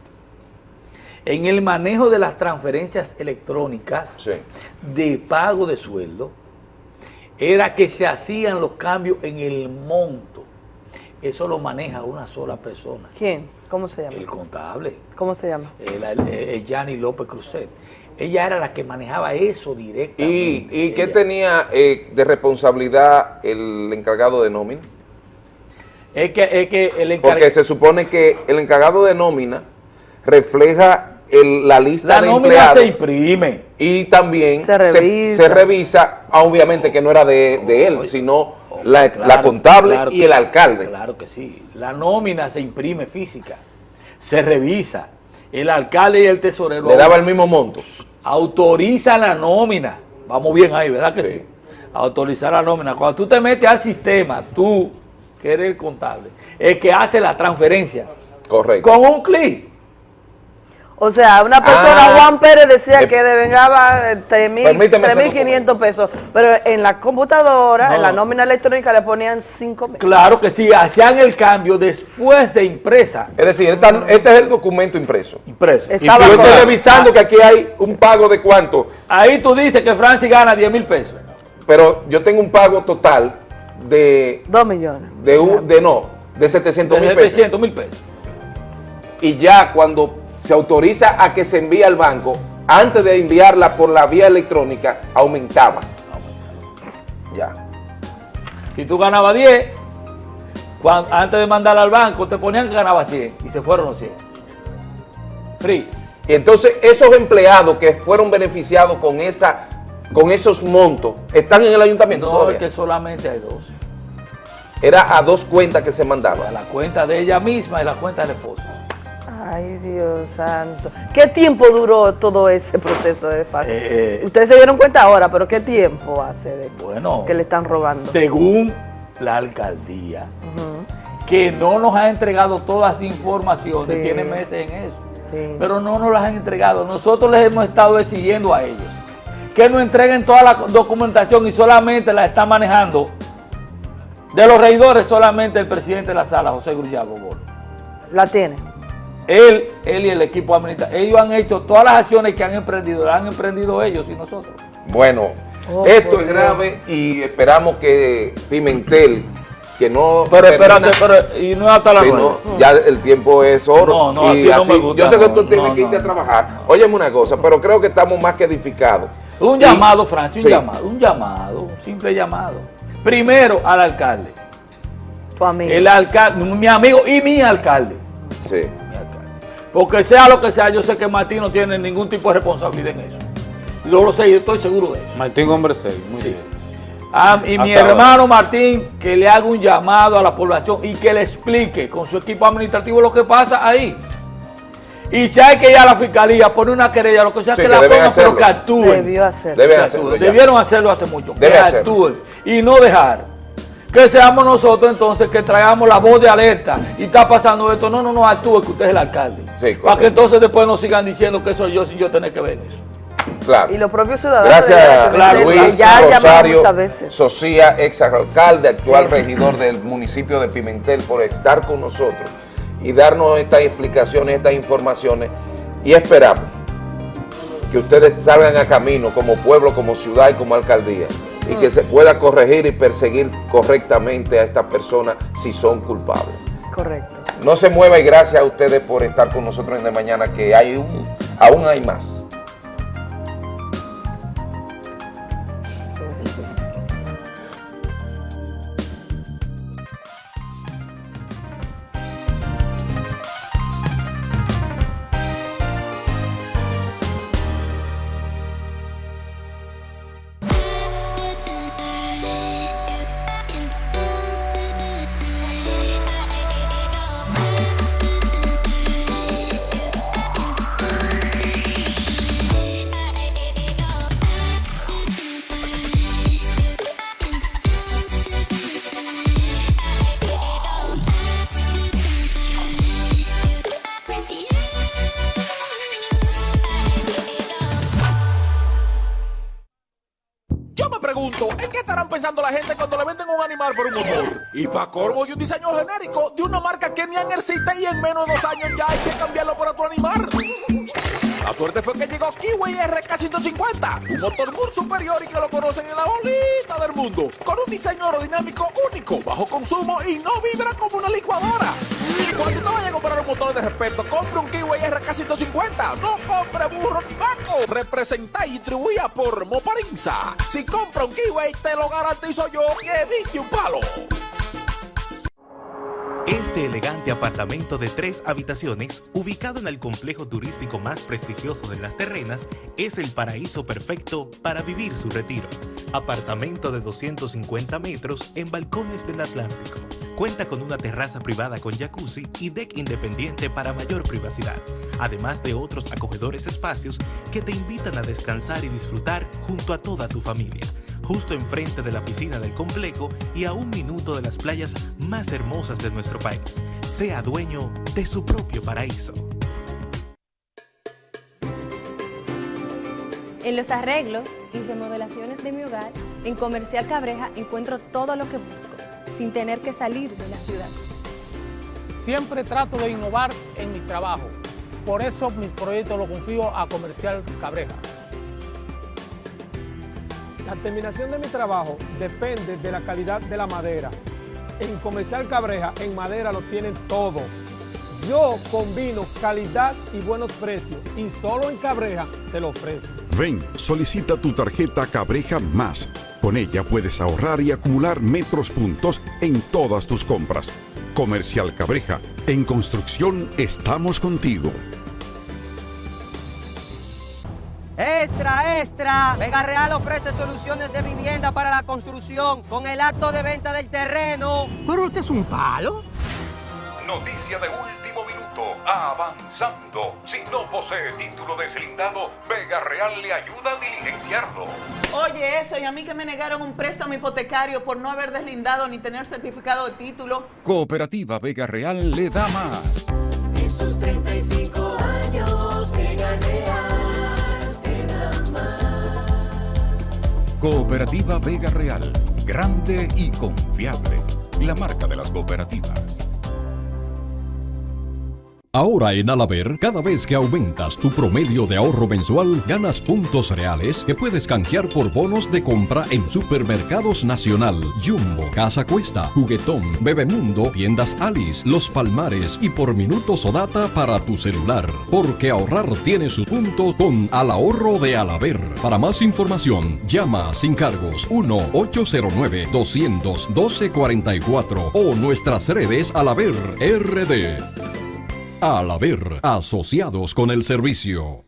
en el manejo de las transferencias electrónicas de pago de sueldo, era que se hacían los cambios en el monto. Eso lo maneja una sola persona, ¿Quién? ¿Cómo se llama? el contable, ¿Cómo se llama? el, el, el Yanni López Cruzet. Ella era la que manejaba eso ¿Y, directamente. y qué Ella- tenía eh, de responsabilidad el encargado de nómina? Es que, es que el Porque encargado... se supone que el encargado de nómina refleja el- la lista La de nómina empleados se imprime. y también Se revisa. se revisa, ah, obviamente que no era de, de él, sino la, Claro, la contable claro y el sí, alcalde. Claro que sí. La nómina se imprime física, se revisa. El alcalde y el tesorero Le daba el mismo monto. autoriza la nómina Vamos bien ahí, ¿verdad que sí? Autorizar la nómina. Cuando tú te metes al sistema, tú, que eres el contable, el que hace la transferencia. Correcto. Con un clic. O sea, una persona, Ah. Juan Pérez, decía Eh, que devengaba eh, 3.000 Permíteme ese 3.500 pesos, pero en la computadora, No. en la nómina electrónica, le ponían 5.000. Claro que sí, hacían el cambio después de impresa. Es decir, esta- este es el documento impreso. Impreso. Y yo estoy revisando que aquí hay un pago de cuánto. Ahí tú dices que Francis gana 10 mil pesos. Pero yo tengo un pago total de... 2 millones. De, un- de no, de 700 De mil pesos. 700 mil pesos. Y ya cuando se autoriza a que se envíe al banco, antes de enviarla por la vía electrónica, aumentaba. Ya. Si tú ganabas 10, cuan- antes de mandarla al banco, te ponían que ganaba 100 y se fueron los 100. Free. Y entonces esos empleados que fueron beneficiados con esa con esos montos, ¿están en el ayuntamiento No, todavía? es que solamente hay dos. Era a dos cuentas que se mandaban. La cuenta de ella misma y la cuenta del esposo. Ay, Dios santo. ¿Qué tiempo duró todo ese proceso de facto? Eh, Ustedes se dieron cuenta ahora, pero ¿qué tiempo hace de Bueno, que le están robando? según la alcaldía, que no nos ha entregado todas las informaciones, Sí. tiene meses en eso, Sí. pero no nos las han entregado. Nosotros les hemos estado exigiendo a ellos que nos entreguen toda la documentación y solamente la está manejando de los regidores, solamente el presidente de la sala, José Grullado Bolo. La tiene. Él, él y el equipo administrativo, ellos han hecho todas las acciones que han emprendido, las han emprendido ellos y nosotros. Bueno, Oh, esto es Dios. grave y esperamos que Pimentel, que no... Pero espérate, pero, y no es hasta la Sí, no, ya el tiempo es oro. No, no, y así no me gusta, Yo sé que no, tú tienes no, que irte no, a trabajar. Óyeme una cosa, pero creo que estamos más que edificados. Un Y- llamado, Francis, un Sí. llamado, un llamado, un simple llamado. Primero al alcalde. Tu amigo. El alcalde, mi amigo y mi alcalde. Sí. Porque sea lo que sea, yo sé que Martín no tiene ningún tipo de responsabilidad en eso. Yo lo sé, yo estoy seguro de eso. Martín Hombre Serio, muy bien. Ah, y mi ahora. hermano Martín, que le haga un llamado a la población y que le explique con su equipo administrativo lo que pasa ahí. Y si hay que ir a la fiscalía, poner una querella, lo que sea, Sí, que que la pongan, pero hacerlo. que actúen. Debió hacerlo. Deben Que hacerlo actúen. ya. Debieron hacerlo hace mucho. Debe que hacerlo. actúen. Y no dejar que seamos nosotros entonces que traigamos la voz de alerta y está pasando esto. No, no, no, actúe que usted es el alcalde. Sí, Para que entonces después nos sigan diciendo que soy yo sin yo tener que ver eso. Claro. Y los propios ciudadanos. Gracias que Luis ya Rosario muchas veces. Socia, ex alcalde, actual regidor del municipio de Pimentel, por estar con nosotros y darnos estas explicaciones, estas informaciones. Y esperamos que ustedes salgan a camino como pueblo, como ciudad y como alcaldía y que se pueda corregir y perseguir correctamente a estas personas si son culpables. Correcto. No se mueva y gracias a ustedes por estar con nosotros en de mañana, que hay un, aún hay más. Corvo de un diseño genérico de una marca que ni han existe y en menos de dos años ya hay que cambiarlo por otro animal. La suerte fue que llegó Kiwi RK150, un motor muy superior y que lo conocen en la bolita del mundo, con un diseño aerodinámico único, bajo consumo y no vibra como una licuadora. Cuando usted vaya a comprar un motor de respeto, compre un Kiwi RK150, no compre burro ni vaco. Representa y distribuida por Moparinza. Si compra un Kiwi, te lo garantizo yo que diste un palo. Este elegante apartamento de tres habitaciones, ubicado en el complejo turístico más prestigioso de las terrenas, es el paraíso perfecto para vivir su retiro. Apartamento de 250 metros en balcones del Atlántico, Cuenta con una terraza privada con jacuzzi y deck independiente para mayor privacidad, además de otros acogedores espacios que te invitan a descansar y disfrutar junto a toda tu familia, justo enfrente de la piscina del complejo y a un minuto de las playas más hermosas de nuestro país. Sea dueño de su propio paraíso. En los arreglos y remodelaciones de mi hogar, en Comercial Cabreja encuentro todo lo que busco, sin tener que salir de la ciudad. Siempre trato de innovar en mi trabajo. Por eso mis proyectos los confío a Comercial Cabreja. La terminación de mi trabajo depende de la calidad de la madera. En Comercial Cabreja, en madera lo tienen todo. Yo combino calidad y buenos precios y solo en Cabreja te lo ofrezco. Ven, solicita tu tarjeta Cabreja Más. Con ella puedes ahorrar y acumular metros puntos en todas tus compras. Comercial Cabreja, en construcción estamos contigo. Extra, extra. Vega Real ofrece soluciones de vivienda para la construcción con el acto de venta del terreno. Pero usted es un palo. Noticia de último minuto. Avanzando. Si no posee título deslindado, Vega Real le ayuda a diligenciarlo. Oye, eso, y a mí que me negaron un préstamo hipotecario por no haber deslindado ni tener certificado de título. Cooperativa Vega Real le da más. En sus 35 años, Cooperativa Vega Real. Grande y confiable. La marca de las cooperativas. Ahora en Alaber, cada vez que aumentas tu promedio de ahorro mensual, ganas puntos reales que puedes canjear por bonos de compra en Supermercados Nacional, Jumbo, Casa Cuesta, Juguetón, Bebemundo, Tiendas Alice, Los Palmares y por minutos o data para tu celular. Porque ahorrar tiene su punto con Al Ahorro de Alaber. Para más información, llama sin cargos 1-809-212-44 o nuestras redes Alaber RD. Al haber asociados con el servicio.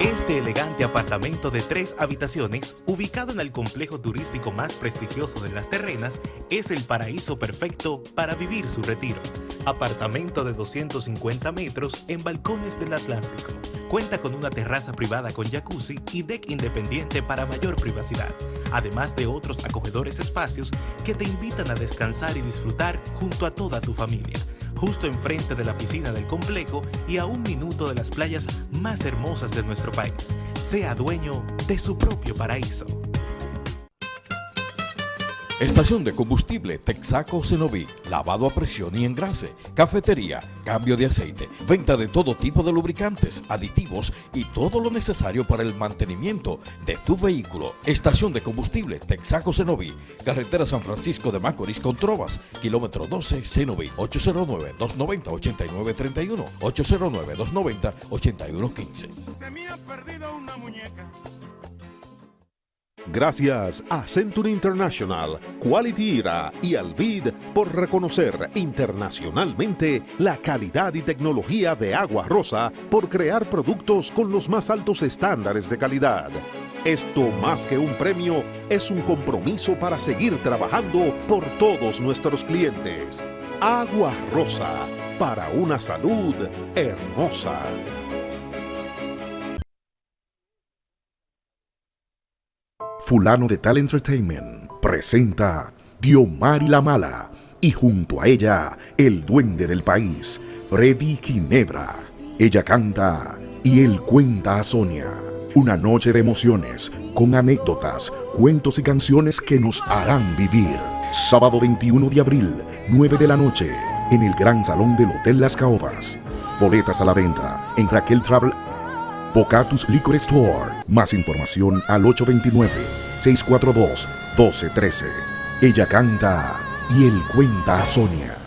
Este elegante apartamento de tres habitaciones, ubicado en el complejo turístico más prestigioso de Las Terrenas, es el paraíso perfecto para vivir su retiro. Apartamento de 250 metros en balcones del Atlántico. Cuenta con una terraza privada con jacuzzi y deck independiente para mayor privacidad, además de otros acogedores espacios que te invitan a descansar y disfrutar junto a toda tu familia justo enfrente de la piscina del complejo y a un minuto de las playas más hermosas de nuestro país. Sea dueño de su propio paraíso. Estación de combustible Texaco Cenoví, lavado a presión y engrase, cafetería, cambio de aceite, venta de todo tipo de lubricantes, aditivos y todo lo necesario para el mantenimiento de tu vehículo. Estación de combustible Texaco Cenoví, carretera San Francisco de Macorís con Trovas, kilómetro 12 Cenoví, 809-290-8931, 809-290-8115. Se me ha perdido una muñeca. Gracias a Century International, Quality Era y Alvid por reconocer internacionalmente la calidad y tecnología de Agua Rosa por crear productos con los más altos estándares de calidad. Esto más que un premio es un compromiso para seguir trabajando por todos nuestros clientes. Agua Rosa, para una salud hermosa. Fulano de Tal Entertainment presenta Diomar la Mala y junto a ella el duende del país, Freddy Ginebra. Ella canta y él cuenta a Sonia. Una noche de emociones con anécdotas, cuentos y canciones que nos harán vivir. Sábado 21 de abril, 9 de la noche, en el Gran Salón del Hotel Las Caobas. Boletas a la venta en Raquel Travel Bocatus Liquor Store. Más información al 829-642-1213. Ella canta y él cuenta a Sonia.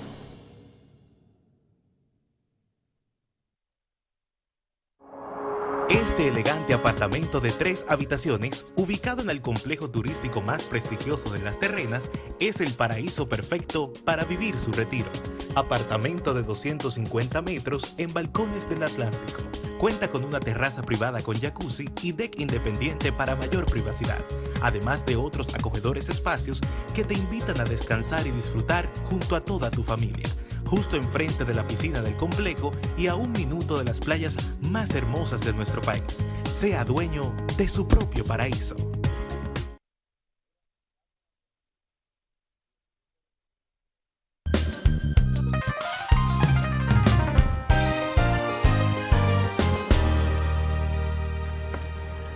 Este elegante apartamento de tres habitaciones, ubicado en el complejo turístico más prestigioso de Las Terrenas, es el paraíso perfecto para vivir su retiro. Apartamento de 250 metros en balcones del Atlántico Cuenta con una terraza privada con jacuzzi y deck independiente para mayor privacidad, además de otros acogedores espacios que te invitan a descansar y disfrutar junto a toda tu familia, justo enfrente de la piscina del complejo y a un minuto de las playas más hermosas de nuestro país. Sea dueño de su propio paraíso.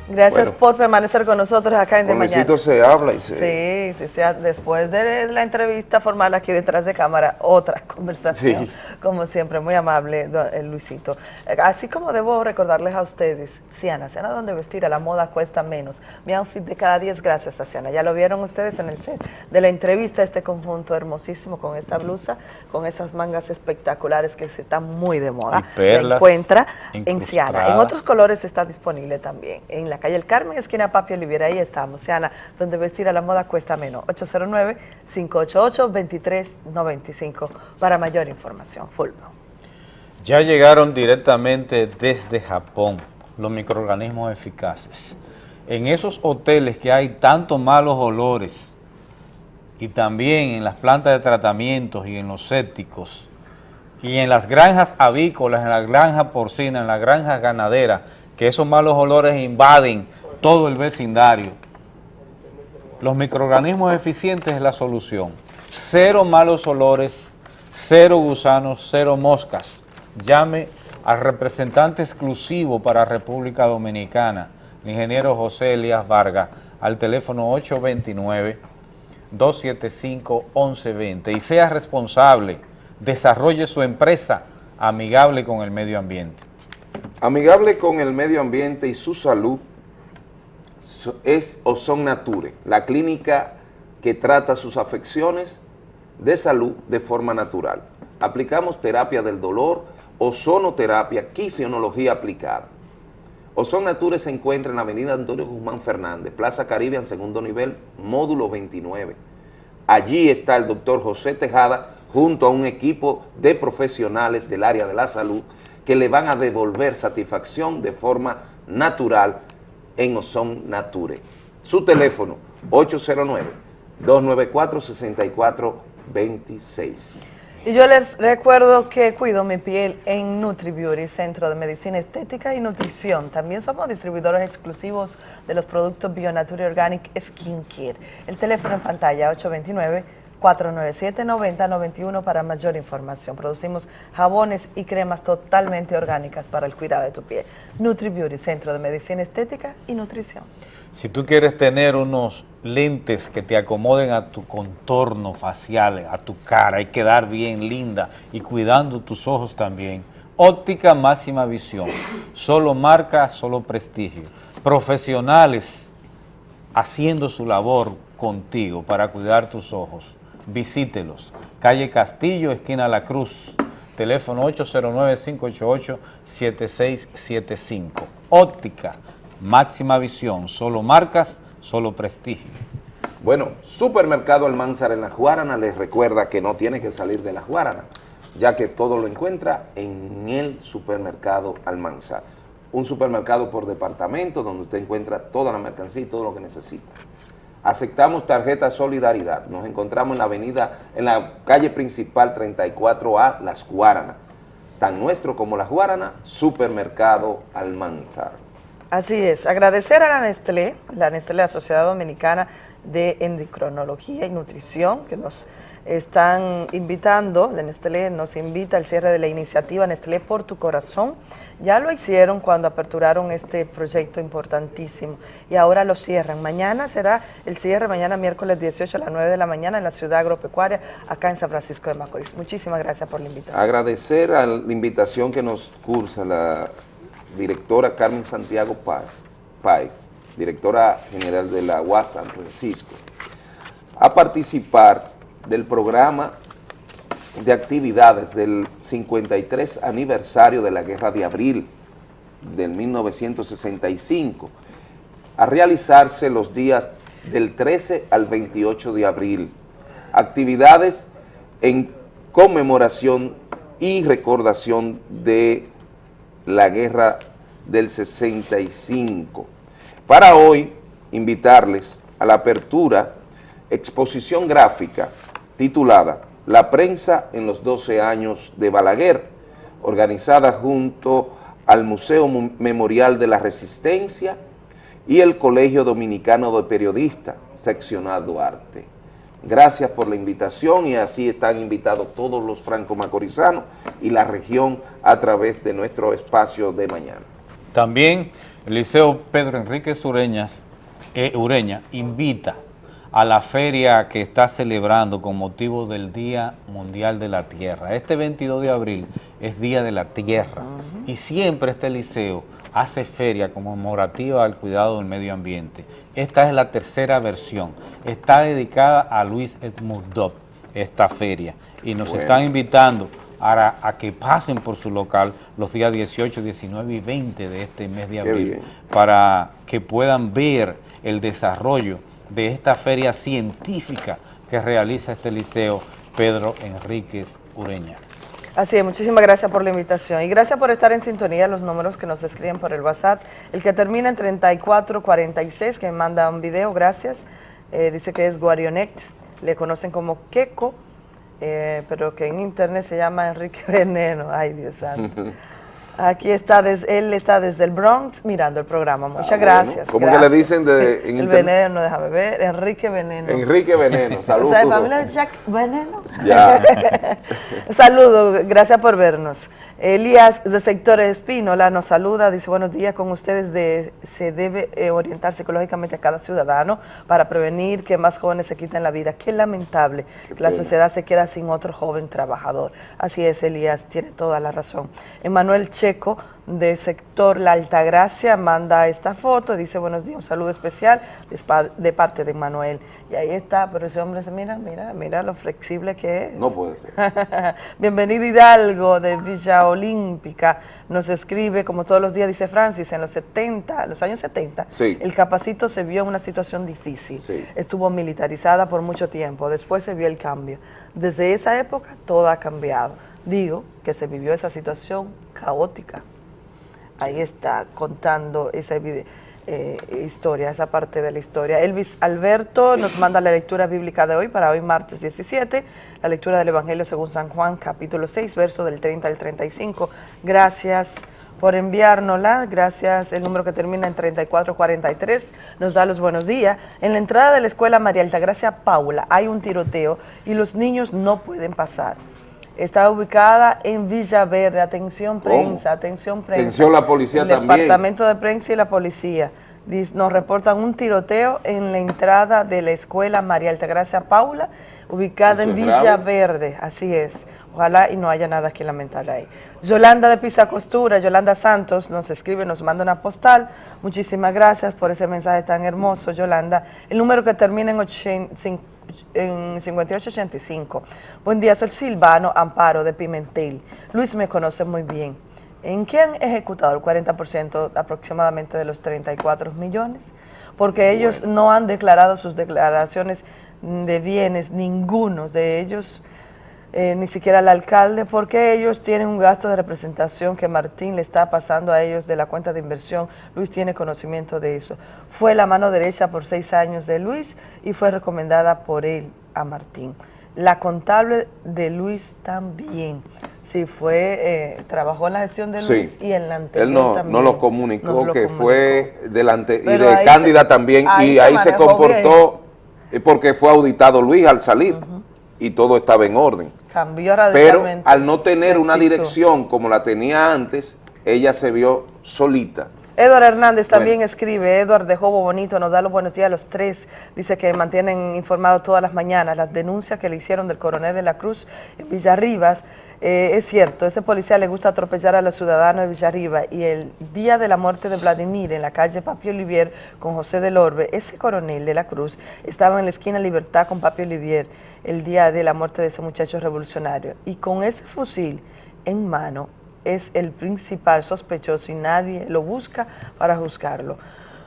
Gracias Bueno. por permanecer con nosotros acá en De Mañana. Luisito se habla y se... Sí, sí, sí, después de la entrevista formal aquí detrás de cámara, otra conversación, Sí. como siempre, muy amable eh, Luisito. Eh, Así como debo recordarles a ustedes, Siana, Siana donde vestir a la moda cuesta menos. Mi outfit de cada día es gracias a Siana. Ya lo vieron ustedes en el set de la entrevista, este conjunto hermosísimo con esta blusa, con esas mangas espectaculares que se están muy de moda. Y perlas La encuentra en Siana. En otros colores está disponible también. En la calle El Carmen, esquina Papi Olivera, ahí estamos. Siana, donde vestir a la moda cuesta menos. 809-588-2395 para mayor información. Fulvio. Ya llegaron directamente desde Japón los microorganismos eficaces. En esos hoteles que hay tantos malos olores y también en las plantas de tratamientos y en los sépticos y en las granjas avícolas, en las granjas porcinas, en las granjas ganaderas, que esos malos olores invaden todo el vecindario. Los microorganismos eficientes es la solución. Cero malos olores, cero gusanos, cero moscas. Llame al representante exclusivo para República Dominicana, el ingeniero José Elías Vargas, al teléfono 829-275-1120 y sea responsable, desarrolle su empresa amigable con el medio ambiente. Amigable con el medio ambiente y su salud es Ozon Nature, la clínica que trata sus afecciones de salud de forma natural. Aplicamos terapia del dolor, ozonoterapia, quisionología aplicada. Ozon Nature se encuentra en la avenida Antonio Guzmán Fernández, Plaza Caribe, en segundo nivel, módulo 29. Allí está el doctor José Tejada junto a un equipo de profesionales del área de la salud que le van a devolver satisfacción de forma natural en Ozon Nature. Su teléfono 809-294-6426. Y yo les recuerdo que cuido mi piel en NutriBeauty, Centro de Medicina Estética y Nutrición. También somos distribuidores exclusivos de los productos Bionature Organic Skincare. El teléfono en pantalla 829-497-9091 para mayor información. Producimos jabones y cremas totalmente orgánicas para el cuidado de tu piel. NutriBeauty, Centro de Medicina Estética y Nutrición. Si tú quieres tener unos lentes que te acomoden a tu contorno facial, a tu cara y quedar bien linda y cuidando tus ojos también, óptica máxima visión, solo marca, solo prestigio. Profesionales haciendo su labor contigo para cuidar tus ojos. Visítelos. Calle Castillo, esquina La Cruz. Teléfono 809-588-7675. Óptica, máxima visión. Solo marcas, solo prestigio. Bueno, Supermercado Almanzar en La Guarana les recuerda que no tiene que salir de La Guarana, ya que todo lo encuentra en el Supermercado Almanzar. Un supermercado por departamento donde usted encuentra toda la mercancía y todo lo que necesita. Aceptamos tarjeta Solidaridad. Nos encontramos en la avenida, en la calle principal 34A, Las Guaranas. Tan nuestro como Las Guaranas, Supermercado Almanzar. Así es, agradecer a la Nestlé, la Nestlé, la Sociedad Dominicana de Endocrinología y Nutrición, que nos están invitando, la Nestlé nos invita al cierre de la iniciativa Nestlé por tu corazón. Ya lo hicieron cuando aperturaron este proyecto importantísimo y ahora lo cierran. Mañana será el cierre, mañana miércoles 18 a las 9 de la mañana en la ciudad agropecuaria, acá en San Francisco de Macorís. Muchísimas gracias por la invitación. Agradecer a la invitación que nos cursa la directora Carmen Santiago Páez, directora general de la UAS San Francisco, a participar del programa de actividades del 53 aniversario de la Guerra de Abril del 1965, a realizarse los días del 13 al 28 de abril. Actividades en conmemoración y recordación de la guerra del 65. Para hoy, invitarles a la apertura exposición gráfica titulada La prensa en los 12 años de Balaguer, organizada junto al Museo Mu- Memorial de la Resistencia y el Colegio Dominicano de Periodistas, seccionado Duarte. Gracias por la invitación y así están invitados todos los franco-macorizanos y la región a través de nuestro espacio de mañana. También el Liceo Pedro Enrique Ureñas, eh, Ureña invita a la feria que está celebrando con motivo del Día Mundial de la Tierra. Este 22 de abril es Día de la Tierra y siempre este liceo hace feria conmemorativa al cuidado del medio ambiente. Esta es la tercera versión. Está dedicada a Luis Edmundov, esta feria, y nos Bueno. están invitando a, a que pasen por su local los días 18, 19 y 20 de este mes de abril para que puedan ver el desarrollo de esta feria científica que realiza este liceo Pedro Enríquez Ureña. Así es, muchísimas gracias por la invitación y gracias por estar en sintonía, los números que nos escriben por el WhatsApp. El que termina en 3446, que me manda un video, gracias, eh, dice que es Guarionex, le conocen como Keko, eh, pero que en internet se llama Enrique Veneno, ay Dios santo. Aquí está, des- él está desde el Bronx mirando el programa, muchas Ah, bueno. gracias. ¿Cómo que le dicen de- en El? Veneno, déjame ver, Enrique Veneno. Enrique Veneno, O sea, de saludos. familia de Jack Veneno. Ya. Saludos, gracias por vernos. Elías de Sector Espínola nos saluda, dice buenos días con ustedes. De, se debe eh, orientar psicológicamente a cada ciudadano para prevenir que más jóvenes se quiten la vida. Qué lamentable que la sociedad se queda sin otro joven trabajador. Así es, Elías, tiene toda la razón. Emanuel Checo de Sector La Altagracia manda esta foto, dice buenos días, un saludo especial de parte de Manuel. Y ahí está, pero ese hombre se mira, mira, mira lo flexible que es. No puede ser. Bienvenido Hidalgo de Villa Olímpica. Nos escribe, como todos los días, dice Francis, en los 70, los años 70, Sí. el Capacito se vio en una situación difícil. Sí. Estuvo militarizada por mucho tiempo. Después se vio el cambio. Desde esa época todo ha cambiado. Digo que se vivió esa situación caótica. Ahí está contando esa eh, historia, esa parte de la historia. Elvis Alberto nos manda la lectura bíblica de hoy para hoy martes 17, la lectura del Evangelio según San Juan, capítulo 6, verso del 30 al 35. Gracias por enviárnosla, gracias, el número que termina en 3443 nos da los buenos días. En la entrada de la escuela María Altagracia Paula hay un tiroteo y los niños no pueden pasar. Está ubicada en Villaverde. Atención ¿Cómo? prensa, atención prensa. Atención la policía El también. Departamento de Prensa y la policía. Nos reportan un tiroteo en la entrada de la escuela María Altagracia Paula, ubicada Eso en. Villaverde. Así es. Ojalá y no haya nada que lamentar ahí. Yolanda de Pisa Costura, Yolanda Santos, nos escribe, nos manda una postal. Muchísimas gracias por ese mensaje tan hermoso, Yolanda. El número que termina en, ochen- cin- en 5885. Buen día, soy Silvano Amparo de Pimentel. Luis me conoce muy bien. ¿En qué han ejecutado el 40% aproximadamente de los 34 millones? Porque ellos no han declarado sus declaraciones de bienes, ninguno de ellos, eh, ni siquiera el alcalde, porque ellos tienen un gasto de representación que Martín le está pasando a ellos de la cuenta de inversión. Luis tiene conocimiento de eso. Fue la mano derecha por seis años de Luis y fue recomendada por él a Martín. La contable de Luis también. Sí, fue, eh, trabajó en la gestión de Luis Sí. y en la anterior Él no, también. no lo comunicó, lo que comunicó. fue delante y de Cándida se- también, ahí y se ahí se comportó eh, porque fue auditado Luis al salir y todo estaba en orden. Cambió Pero al no tener una dirección como la tenía antes, ella se vio solita. Edward Hernández también escribe, Edward de Jobo Bonito nos da los buenos días a los tres, dice que mantienen informado todas las mañanas las denuncias que le hicieron del coronel de la Cruz en Villarribas. Eh, es cierto, ese policía le gusta atropellar a los ciudadanos de Villarriba y el día de la muerte de Vladimir en la calle Papi Olivier con José del Orbe, ese coronel de la Cruz estaba en la esquina Libertad con Papi Olivier el día de la muerte de ese muchacho revolucionario y con ese fusil en mano es el principal sospechoso y nadie lo busca para juzgarlo.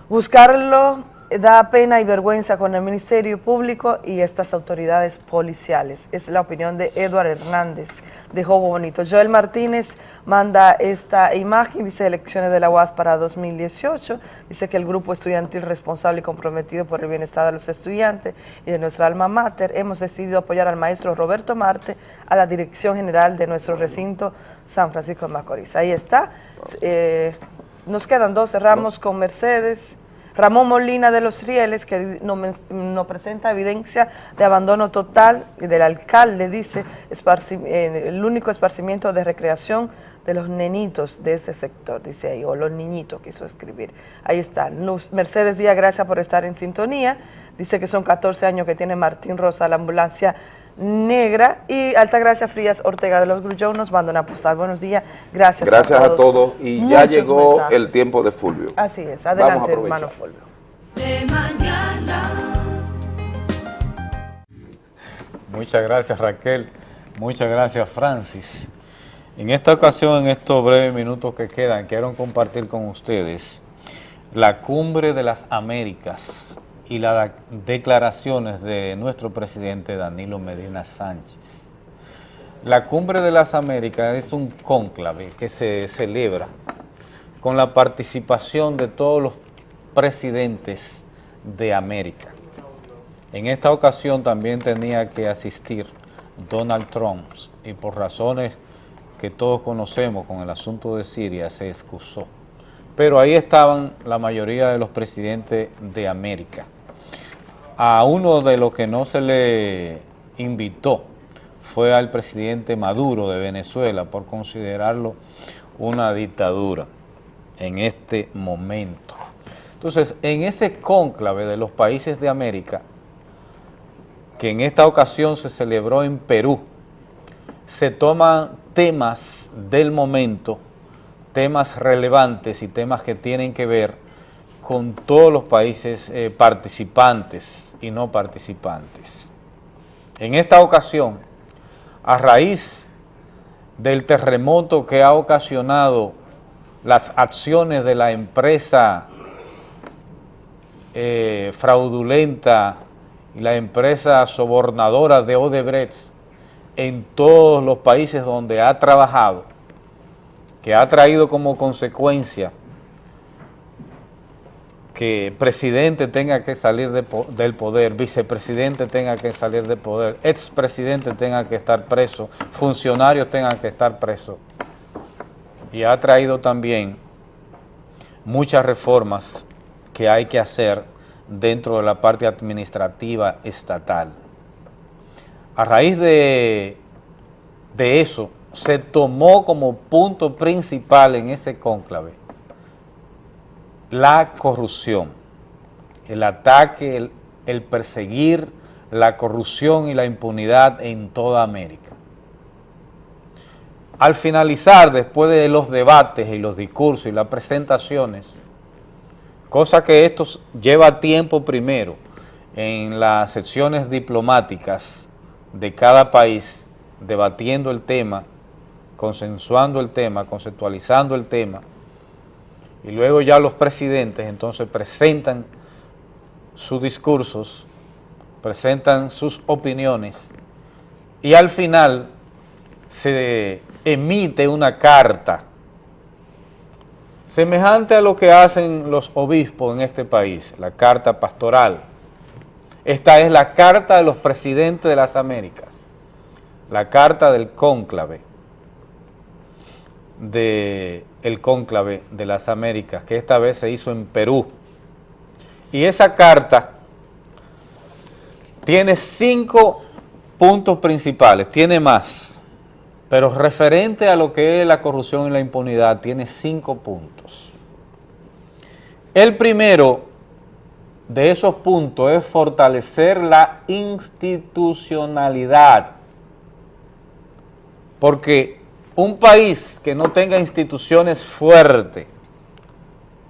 Buscarlo da pena y vergüenza con el Ministerio Público y estas autoridades policiales. Es la opinión de Eduard Hernández de Jobo Bonito. Joel Martínez manda esta imagen, dice elecciones de la UAS para 2018, dice que el grupo estudiantil responsable y comprometido por el bienestar de los estudiantes y de nuestra alma mater, hemos decidido apoyar al maestro Roberto Marte a la dirección general de nuestro recinto San Francisco de Macorís. Ahí está. Eh, nos quedan dos, cerramos con Mercedes. Ramón Molina de los Rieles, que nos, nos presenta evidencia de abandono total y del alcalde, dice, el único esparcimiento de recreación de los nenitos de este sector, dice ahí, o los niñitos, quiso escribir. Ahí está. Luz- Mercedes Díaz, gracias por estar en sintonía. Dice que son 14 años que tiene Martín Rosa, la ambulancia negra. Y Altagracia Frías Ortega de los Grullón nos manda una postal. Buenos días, gracias, Gracias a todos y ya llegó mensajes. el tiempo de Fulvio. Así es, a adelante hermano Fulvio. De mañana. Muchas gracias Raquel, muchas gracias Francis. En esta ocasión, en estos breves minutos que quedan, quiero compartir con ustedes la cumbre de las Américas y las declaraciones de nuestro presidente Danilo Medina Sánchez. La cumbre de las Américas es un cónclave que se celebra con la participación de todos los presidentes de América. En esta ocasión también tenía que asistir Donald Trump y por razones que todos conocemos con el asunto de Siria se excusó. Pero ahí estaban la mayoría de los presidentes de América. A uno de los que no se le invitó fue al presidente Maduro de Venezuela por considerarlo una dictadura en este momento. Entonces, en ese cónclave de los países de América, que en esta ocasión se celebró en Perú, se toman temas del momento, temas relevantes y temas que tienen que ver con todos los países eh, participantes y no participantes. En esta ocasión, a raíz del terremoto que ha ocasionado las acciones de la empresa eh, fraudulenta y la empresa sobornadora de Odebrecht en todos los países donde ha trabajado, que ha traído como consecuencia que presidente tenga que salir del poder, vicepresidente tenga que salir del poder, expresidente tenga que estar preso, funcionarios tengan que estar presos. Y ha traído también muchas reformas que hay que hacer dentro de la parte administrativa estatal. A raíz de, de eso, se tomó como punto principal en ese cónclave la corrupción, el ataque, el, perseguir la corrupción y la impunidad en toda América. Al finalizar, después de los debates y los discursos y las presentaciones, cosa que esto lleva tiempo primero en las secciones diplomáticas de cada país, debatiendo el tema, consensuando el tema, conceptualizando el tema, y luego ya los presidentes entonces presentan sus discursos, presentan sus opiniones y al final se emite una carta semejante a lo que hacen los obispos en este país, la carta pastoral. Esta es la carta de los presidentes de las Américas, la carta del cónclave, de el cónclave de las Américas, que esta vez se hizo en Perú. Y esa carta tiene cinco puntos principales, tiene más, pero referente a lo que es la corrupción y la impunidad, tiene cinco puntos. El primero de esos puntos es fortalecer la institucionalidad, porque un país que no tenga instituciones fuertes,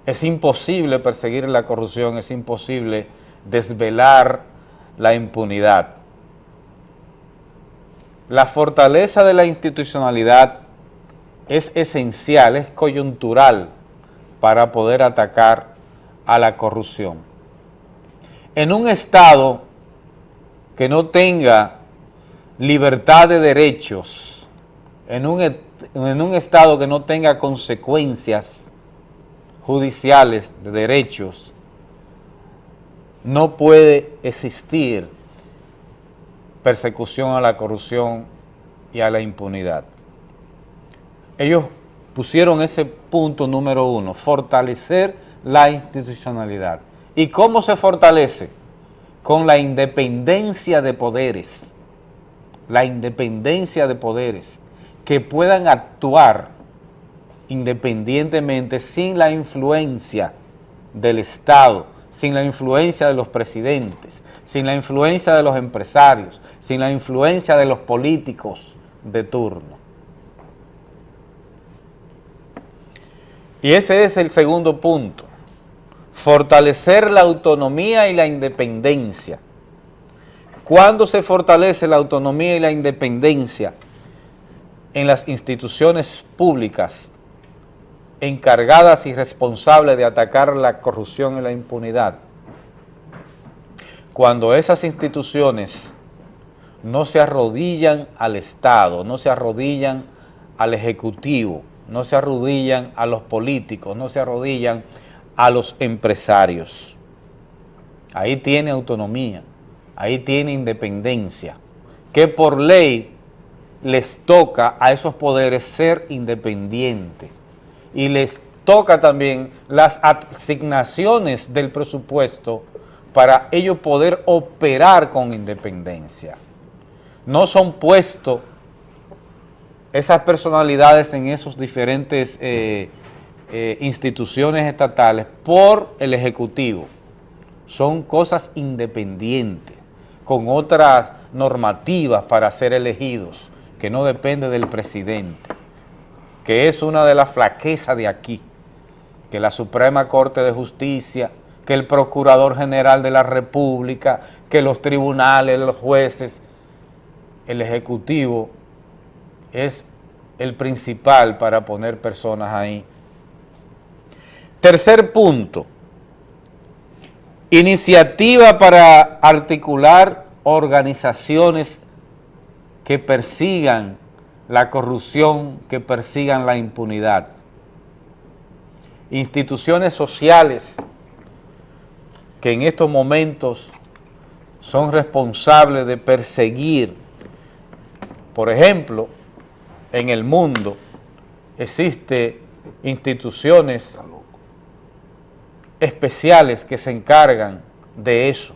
es imposible perseguir la corrupción, es imposible desvelar la impunidad. La fortaleza de la institucionalidad es esencial, es coyuntural para poder atacar a la corrupción. En un Estado que no tenga libertad de derechos, en un, en un Estado que no tenga consecuencias judiciales de derechos, no puede existir persecución a la corrupción y a la impunidad. Ellos pusieron ese punto número uno, fortalecer la institucionalidad. ¿Y cómo se fortalece? Con la independencia de poderes, la independencia de poderes, que puedan actuar independientemente sin la influencia del Estado, sin la influencia de los presidentes, sin la influencia de los empresarios, sin la influencia de los políticos de turno. Y ese es el segundo punto, fortalecer la autonomía y la independencia. ¿Cuándo se fortalece la autonomía y la independencia? En las instituciones públicas encargadas y responsables de atacar la corrupción y la impunidad. Cuando esas instituciones no se arrodillan al Estado, no se arrodillan al Ejecutivo, no se arrodillan a los políticos, no se arrodillan a los empresarios. Ahí tiene autonomía, ahí tiene independencia, que por ley les toca a esos poderes ser independientes y les toca también las asignaciones del presupuesto para ellos poder operar con independencia. No son puestos esas personalidades en esos diferentes eh, eh, instituciones estatales por el Ejecutivo. Son cosas independientes, con otras normativas para ser elegidos, que no depende del presidente que es una de las flaquezas de aquí, que la Suprema Corte de Justicia, que el Procurador General de la República, que los tribunales, los jueces, el Ejecutivo es el principal para poner personas ahí. Tercer punto, iniciativa para articular organizaciones que persigan la corrupción, que persigan la impunidad. Instituciones sociales que en estos momentos son responsables de perseguir, por ejemplo, en el mundo existen instituciones especiales que se encargan de eso,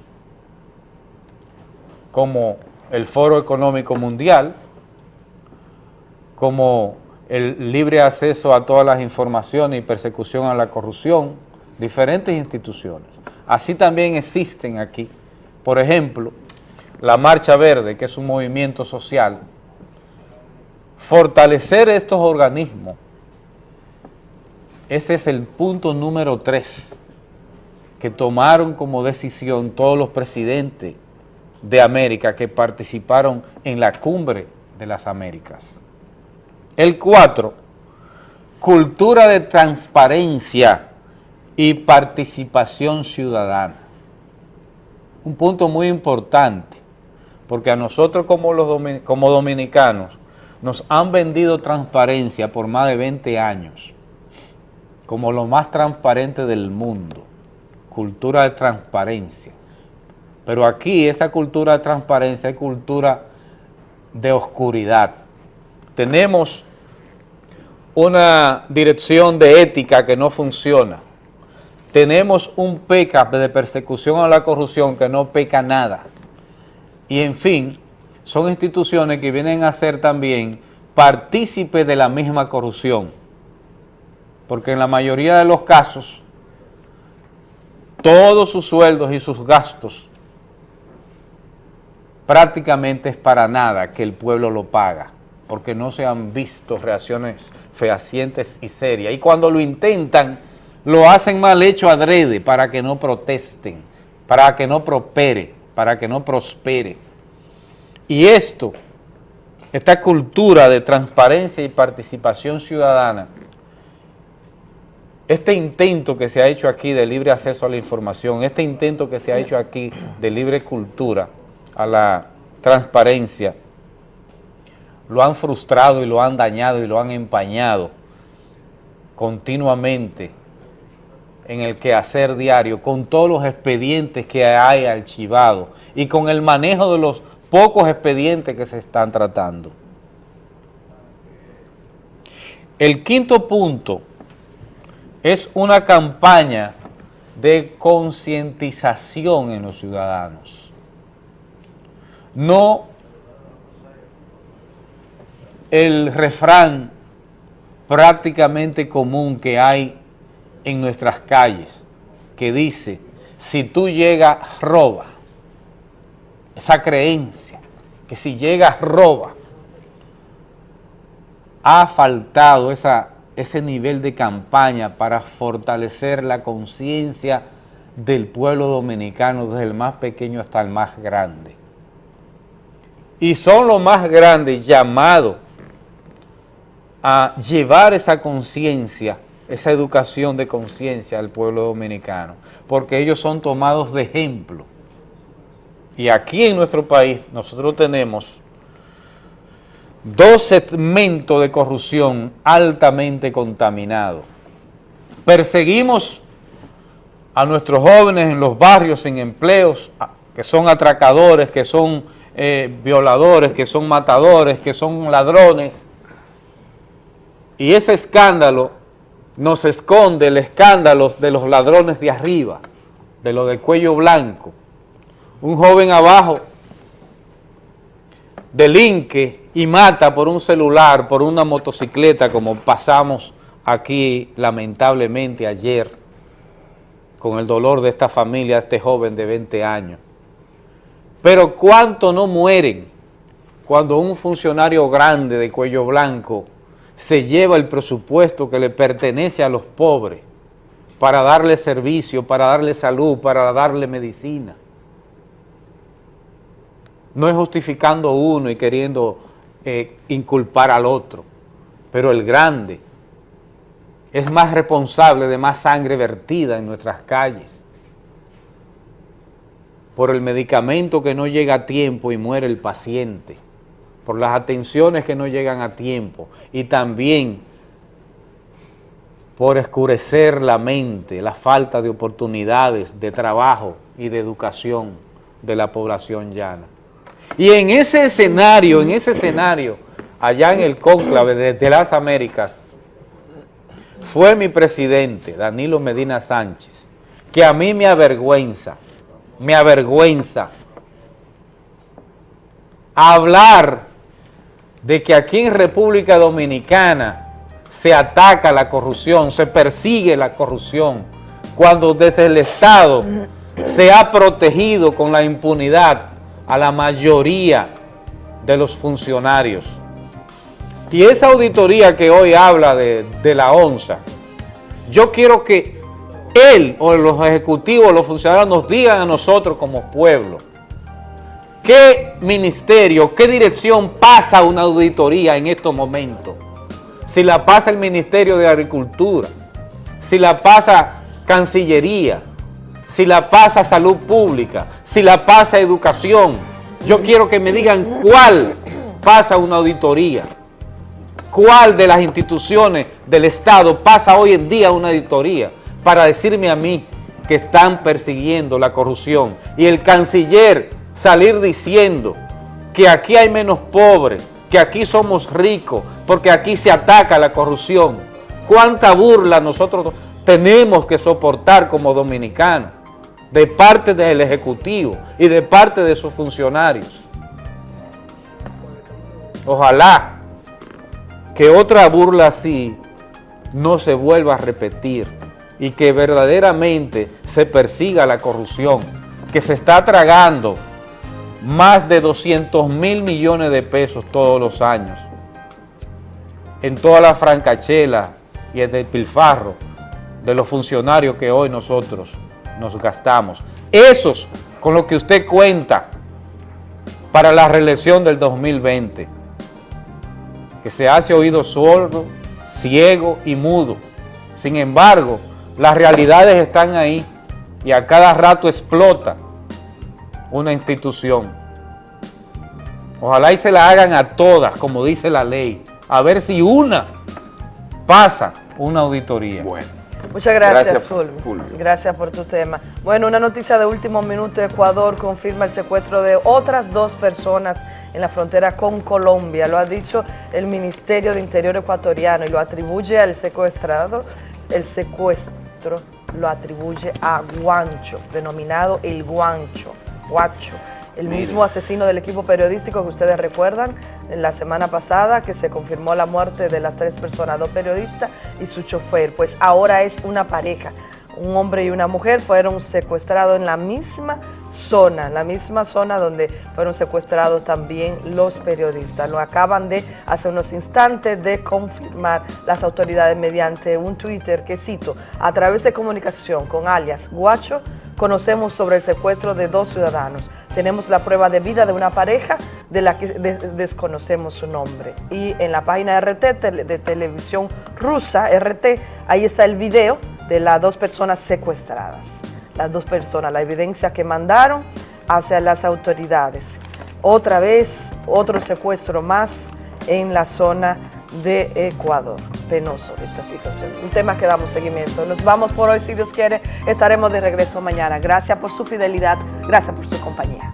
como el Foro Económico Mundial, como el libre acceso a todas las informaciones y persecución a la corrupción, diferentes instituciones. Así también existen aquí, por ejemplo, la Marcha Verde, que es un movimiento social, fortalecer estos organismos, ese es el punto número tres que tomaron como decisión todos los presidentes de América que participaron en la cumbre de las Américas. El 4, cultura de transparencia y participación ciudadana. Un punto muy importante, porque a nosotros como, los como dominicanos nos han vendido transparencia por más de 20 años, como lo más transparente del mundo, cultura de transparencia. Pero aquí esa cultura de transparencia es cultura de oscuridad. Tenemos una dirección de ética que no funciona. Tenemos un PECA de persecución a la corrupción que no peca nada. Y en fin, son instituciones que vienen a ser también partícipes de la misma corrupción. Porque en la mayoría de los casos, todos sus sueldos y sus gastos prácticamente es para nada que el pueblo lo paga porque no se han visto reacciones fehacientes y serias. Y cuando lo intentan, lo hacen mal hecho adrede para que no protesten, para que no prospere, para que no prospere. Y esto, esta cultura de transparencia y participación ciudadana, este intento que se ha hecho aquí de libre acceso a la información, este intento que se ha hecho aquí de libre cultura, a la transparencia, lo han frustrado y lo han dañado y lo han empañado continuamente en el quehacer diario, con todos los expedientes que hay archivados y con el manejo de los pocos expedientes que se están tratando. El quinto punto es una campaña de concientización en los ciudadanos. No el refrán prácticamente común que hay en nuestras calles, que dice, si tú llegas, roba. Esa creencia, que si llegas, roba. Ha faltado ese nivel de campaña para fortalecer la conciencia del pueblo dominicano, desde el más pequeño hasta el más grande. Y son los más grandes llamados a llevar esa conciencia, esa educación de conciencia al pueblo dominicano, porque ellos son tomados de ejemplo. Y aquí en nuestro país nosotros tenemos dos segmentos de corrupción altamente contaminados. Perseguimos a nuestros jóvenes en los barrios sin empleos, que son atracadores, que son eh, violadores, que son matadores, que son ladrones, y ese escándalo nos esconde el escándalo de los ladrones de arriba, de los de cuello blanco. Un joven abajo delinque y mata por un celular, por una motocicleta, como pasamos aquí lamentablemente ayer, con el dolor de esta familia, este joven de 20 años. Pero ¿cuánto no mueren cuando un funcionario grande de cuello blanco se lleva el presupuesto que le pertenece a los pobres para darle servicio, para darle salud, para darle medicina. No es justificando uno y queriendo eh, inculpar al otro, pero el grande es más responsable de más sangre vertida en nuestras calles por el medicamento que no llega a tiempo y muere el paciente por las atenciones que no llegan a tiempo y también por escurecer la mente, la falta de oportunidades de trabajo y de educación de la población llana. Y en ese escenario, en ese escenario, allá en el cónclave de, las Américas, fue mi presidente, Danilo Medina Sánchez, que a mí me avergüenza, me avergüenza hablar de que aquí en República Dominicana se ataca la corrupción, se persigue la corrupción, cuando desde el Estado se ha protegido con la impunidad a la mayoría de los funcionarios. Y esa auditoría que hoy habla de, de la ONSA, yo quiero que él o los ejecutivos, los funcionarios nos digan a nosotros como pueblo, ¿Qué ministerio, qué dirección pasa una auditoría en estos momentos? Si la pasa el Ministerio de Agricultura, si la pasa Cancillería, si la pasa Salud Pública, si la pasa Educación. Yo quiero que me digan cuál pasa una auditoría. ¿Cuál de las instituciones del Estado pasa hoy en día una auditoría para decirme a mí que están persiguiendo la corrupción? Y el canciller salir diciendo que aquí hay menos pobres, que aquí somos ricos, porque aquí se ataca la corrupción. ¿Cuánta burla nosotros tenemos que soportar como dominicanos de parte del Ejecutivo y de parte de sus funcionarios? Ojalá que otra burla así no se vuelva a repetir y que verdaderamente se persiga la corrupción que se está tragando más de 200 mil millones de pesos todos los años en toda la francachela y el despilfarro de los funcionarios que hoy nosotros nos gastamos. Esos con lo que usted cuenta para la reelección del 2020, que se hace oído sordo, ciego y mudo, Sin embargo, las realidades están ahí y a cada rato explota una institución. Ojalá y se la hagan a todas, como dice la ley, a ver si una pasa una auditoría. Bueno. Muchas gracias, Gracias, Fulvio. Fulvio. Gracias por tu tema. Bueno, una noticia de último minuto. Ecuador confirma el secuestro de otras dos personas en la frontera con Colombia. Lo ha dicho el Ministerio de Interior ecuatoriano y lo atribuye al secuestrador. El secuestro lo atribuye a Guancho, denominado el Guancho. Guacho. El Mire. mismo asesino del equipo periodístico que ustedes recuerdan en la semana pasada que se confirmó la muerte de las tres personas, dos periodistas y su chofer. Pues ahora es una pareja, un hombre y una mujer fueron secuestrados en la misma zona, la misma zona donde fueron secuestrados también los periodistas. Lo acaban de, hace unos instantes, de confirmar las autoridades mediante un Twitter que cito, a través de comunicación con alias Guacho, conocemos sobre el secuestro de dos ciudadanos. Tenemos la prueba de vida de una pareja de la que de- desconocemos su nombre. Y en la página RT de televisión rusa, RT, ahí está el video de las dos personas secuestradas. Las dos personas, la evidencia que mandaron hacia las autoridades. Otra vez, otro secuestro más en la zona de Ecuador. Penoso esta situación. Un tema que damos seguimiento. Nos vamos por hoy, si Dios quiere. Estaremos de regreso mañana. Gracias por su fidelidad. Gracias por su compañía.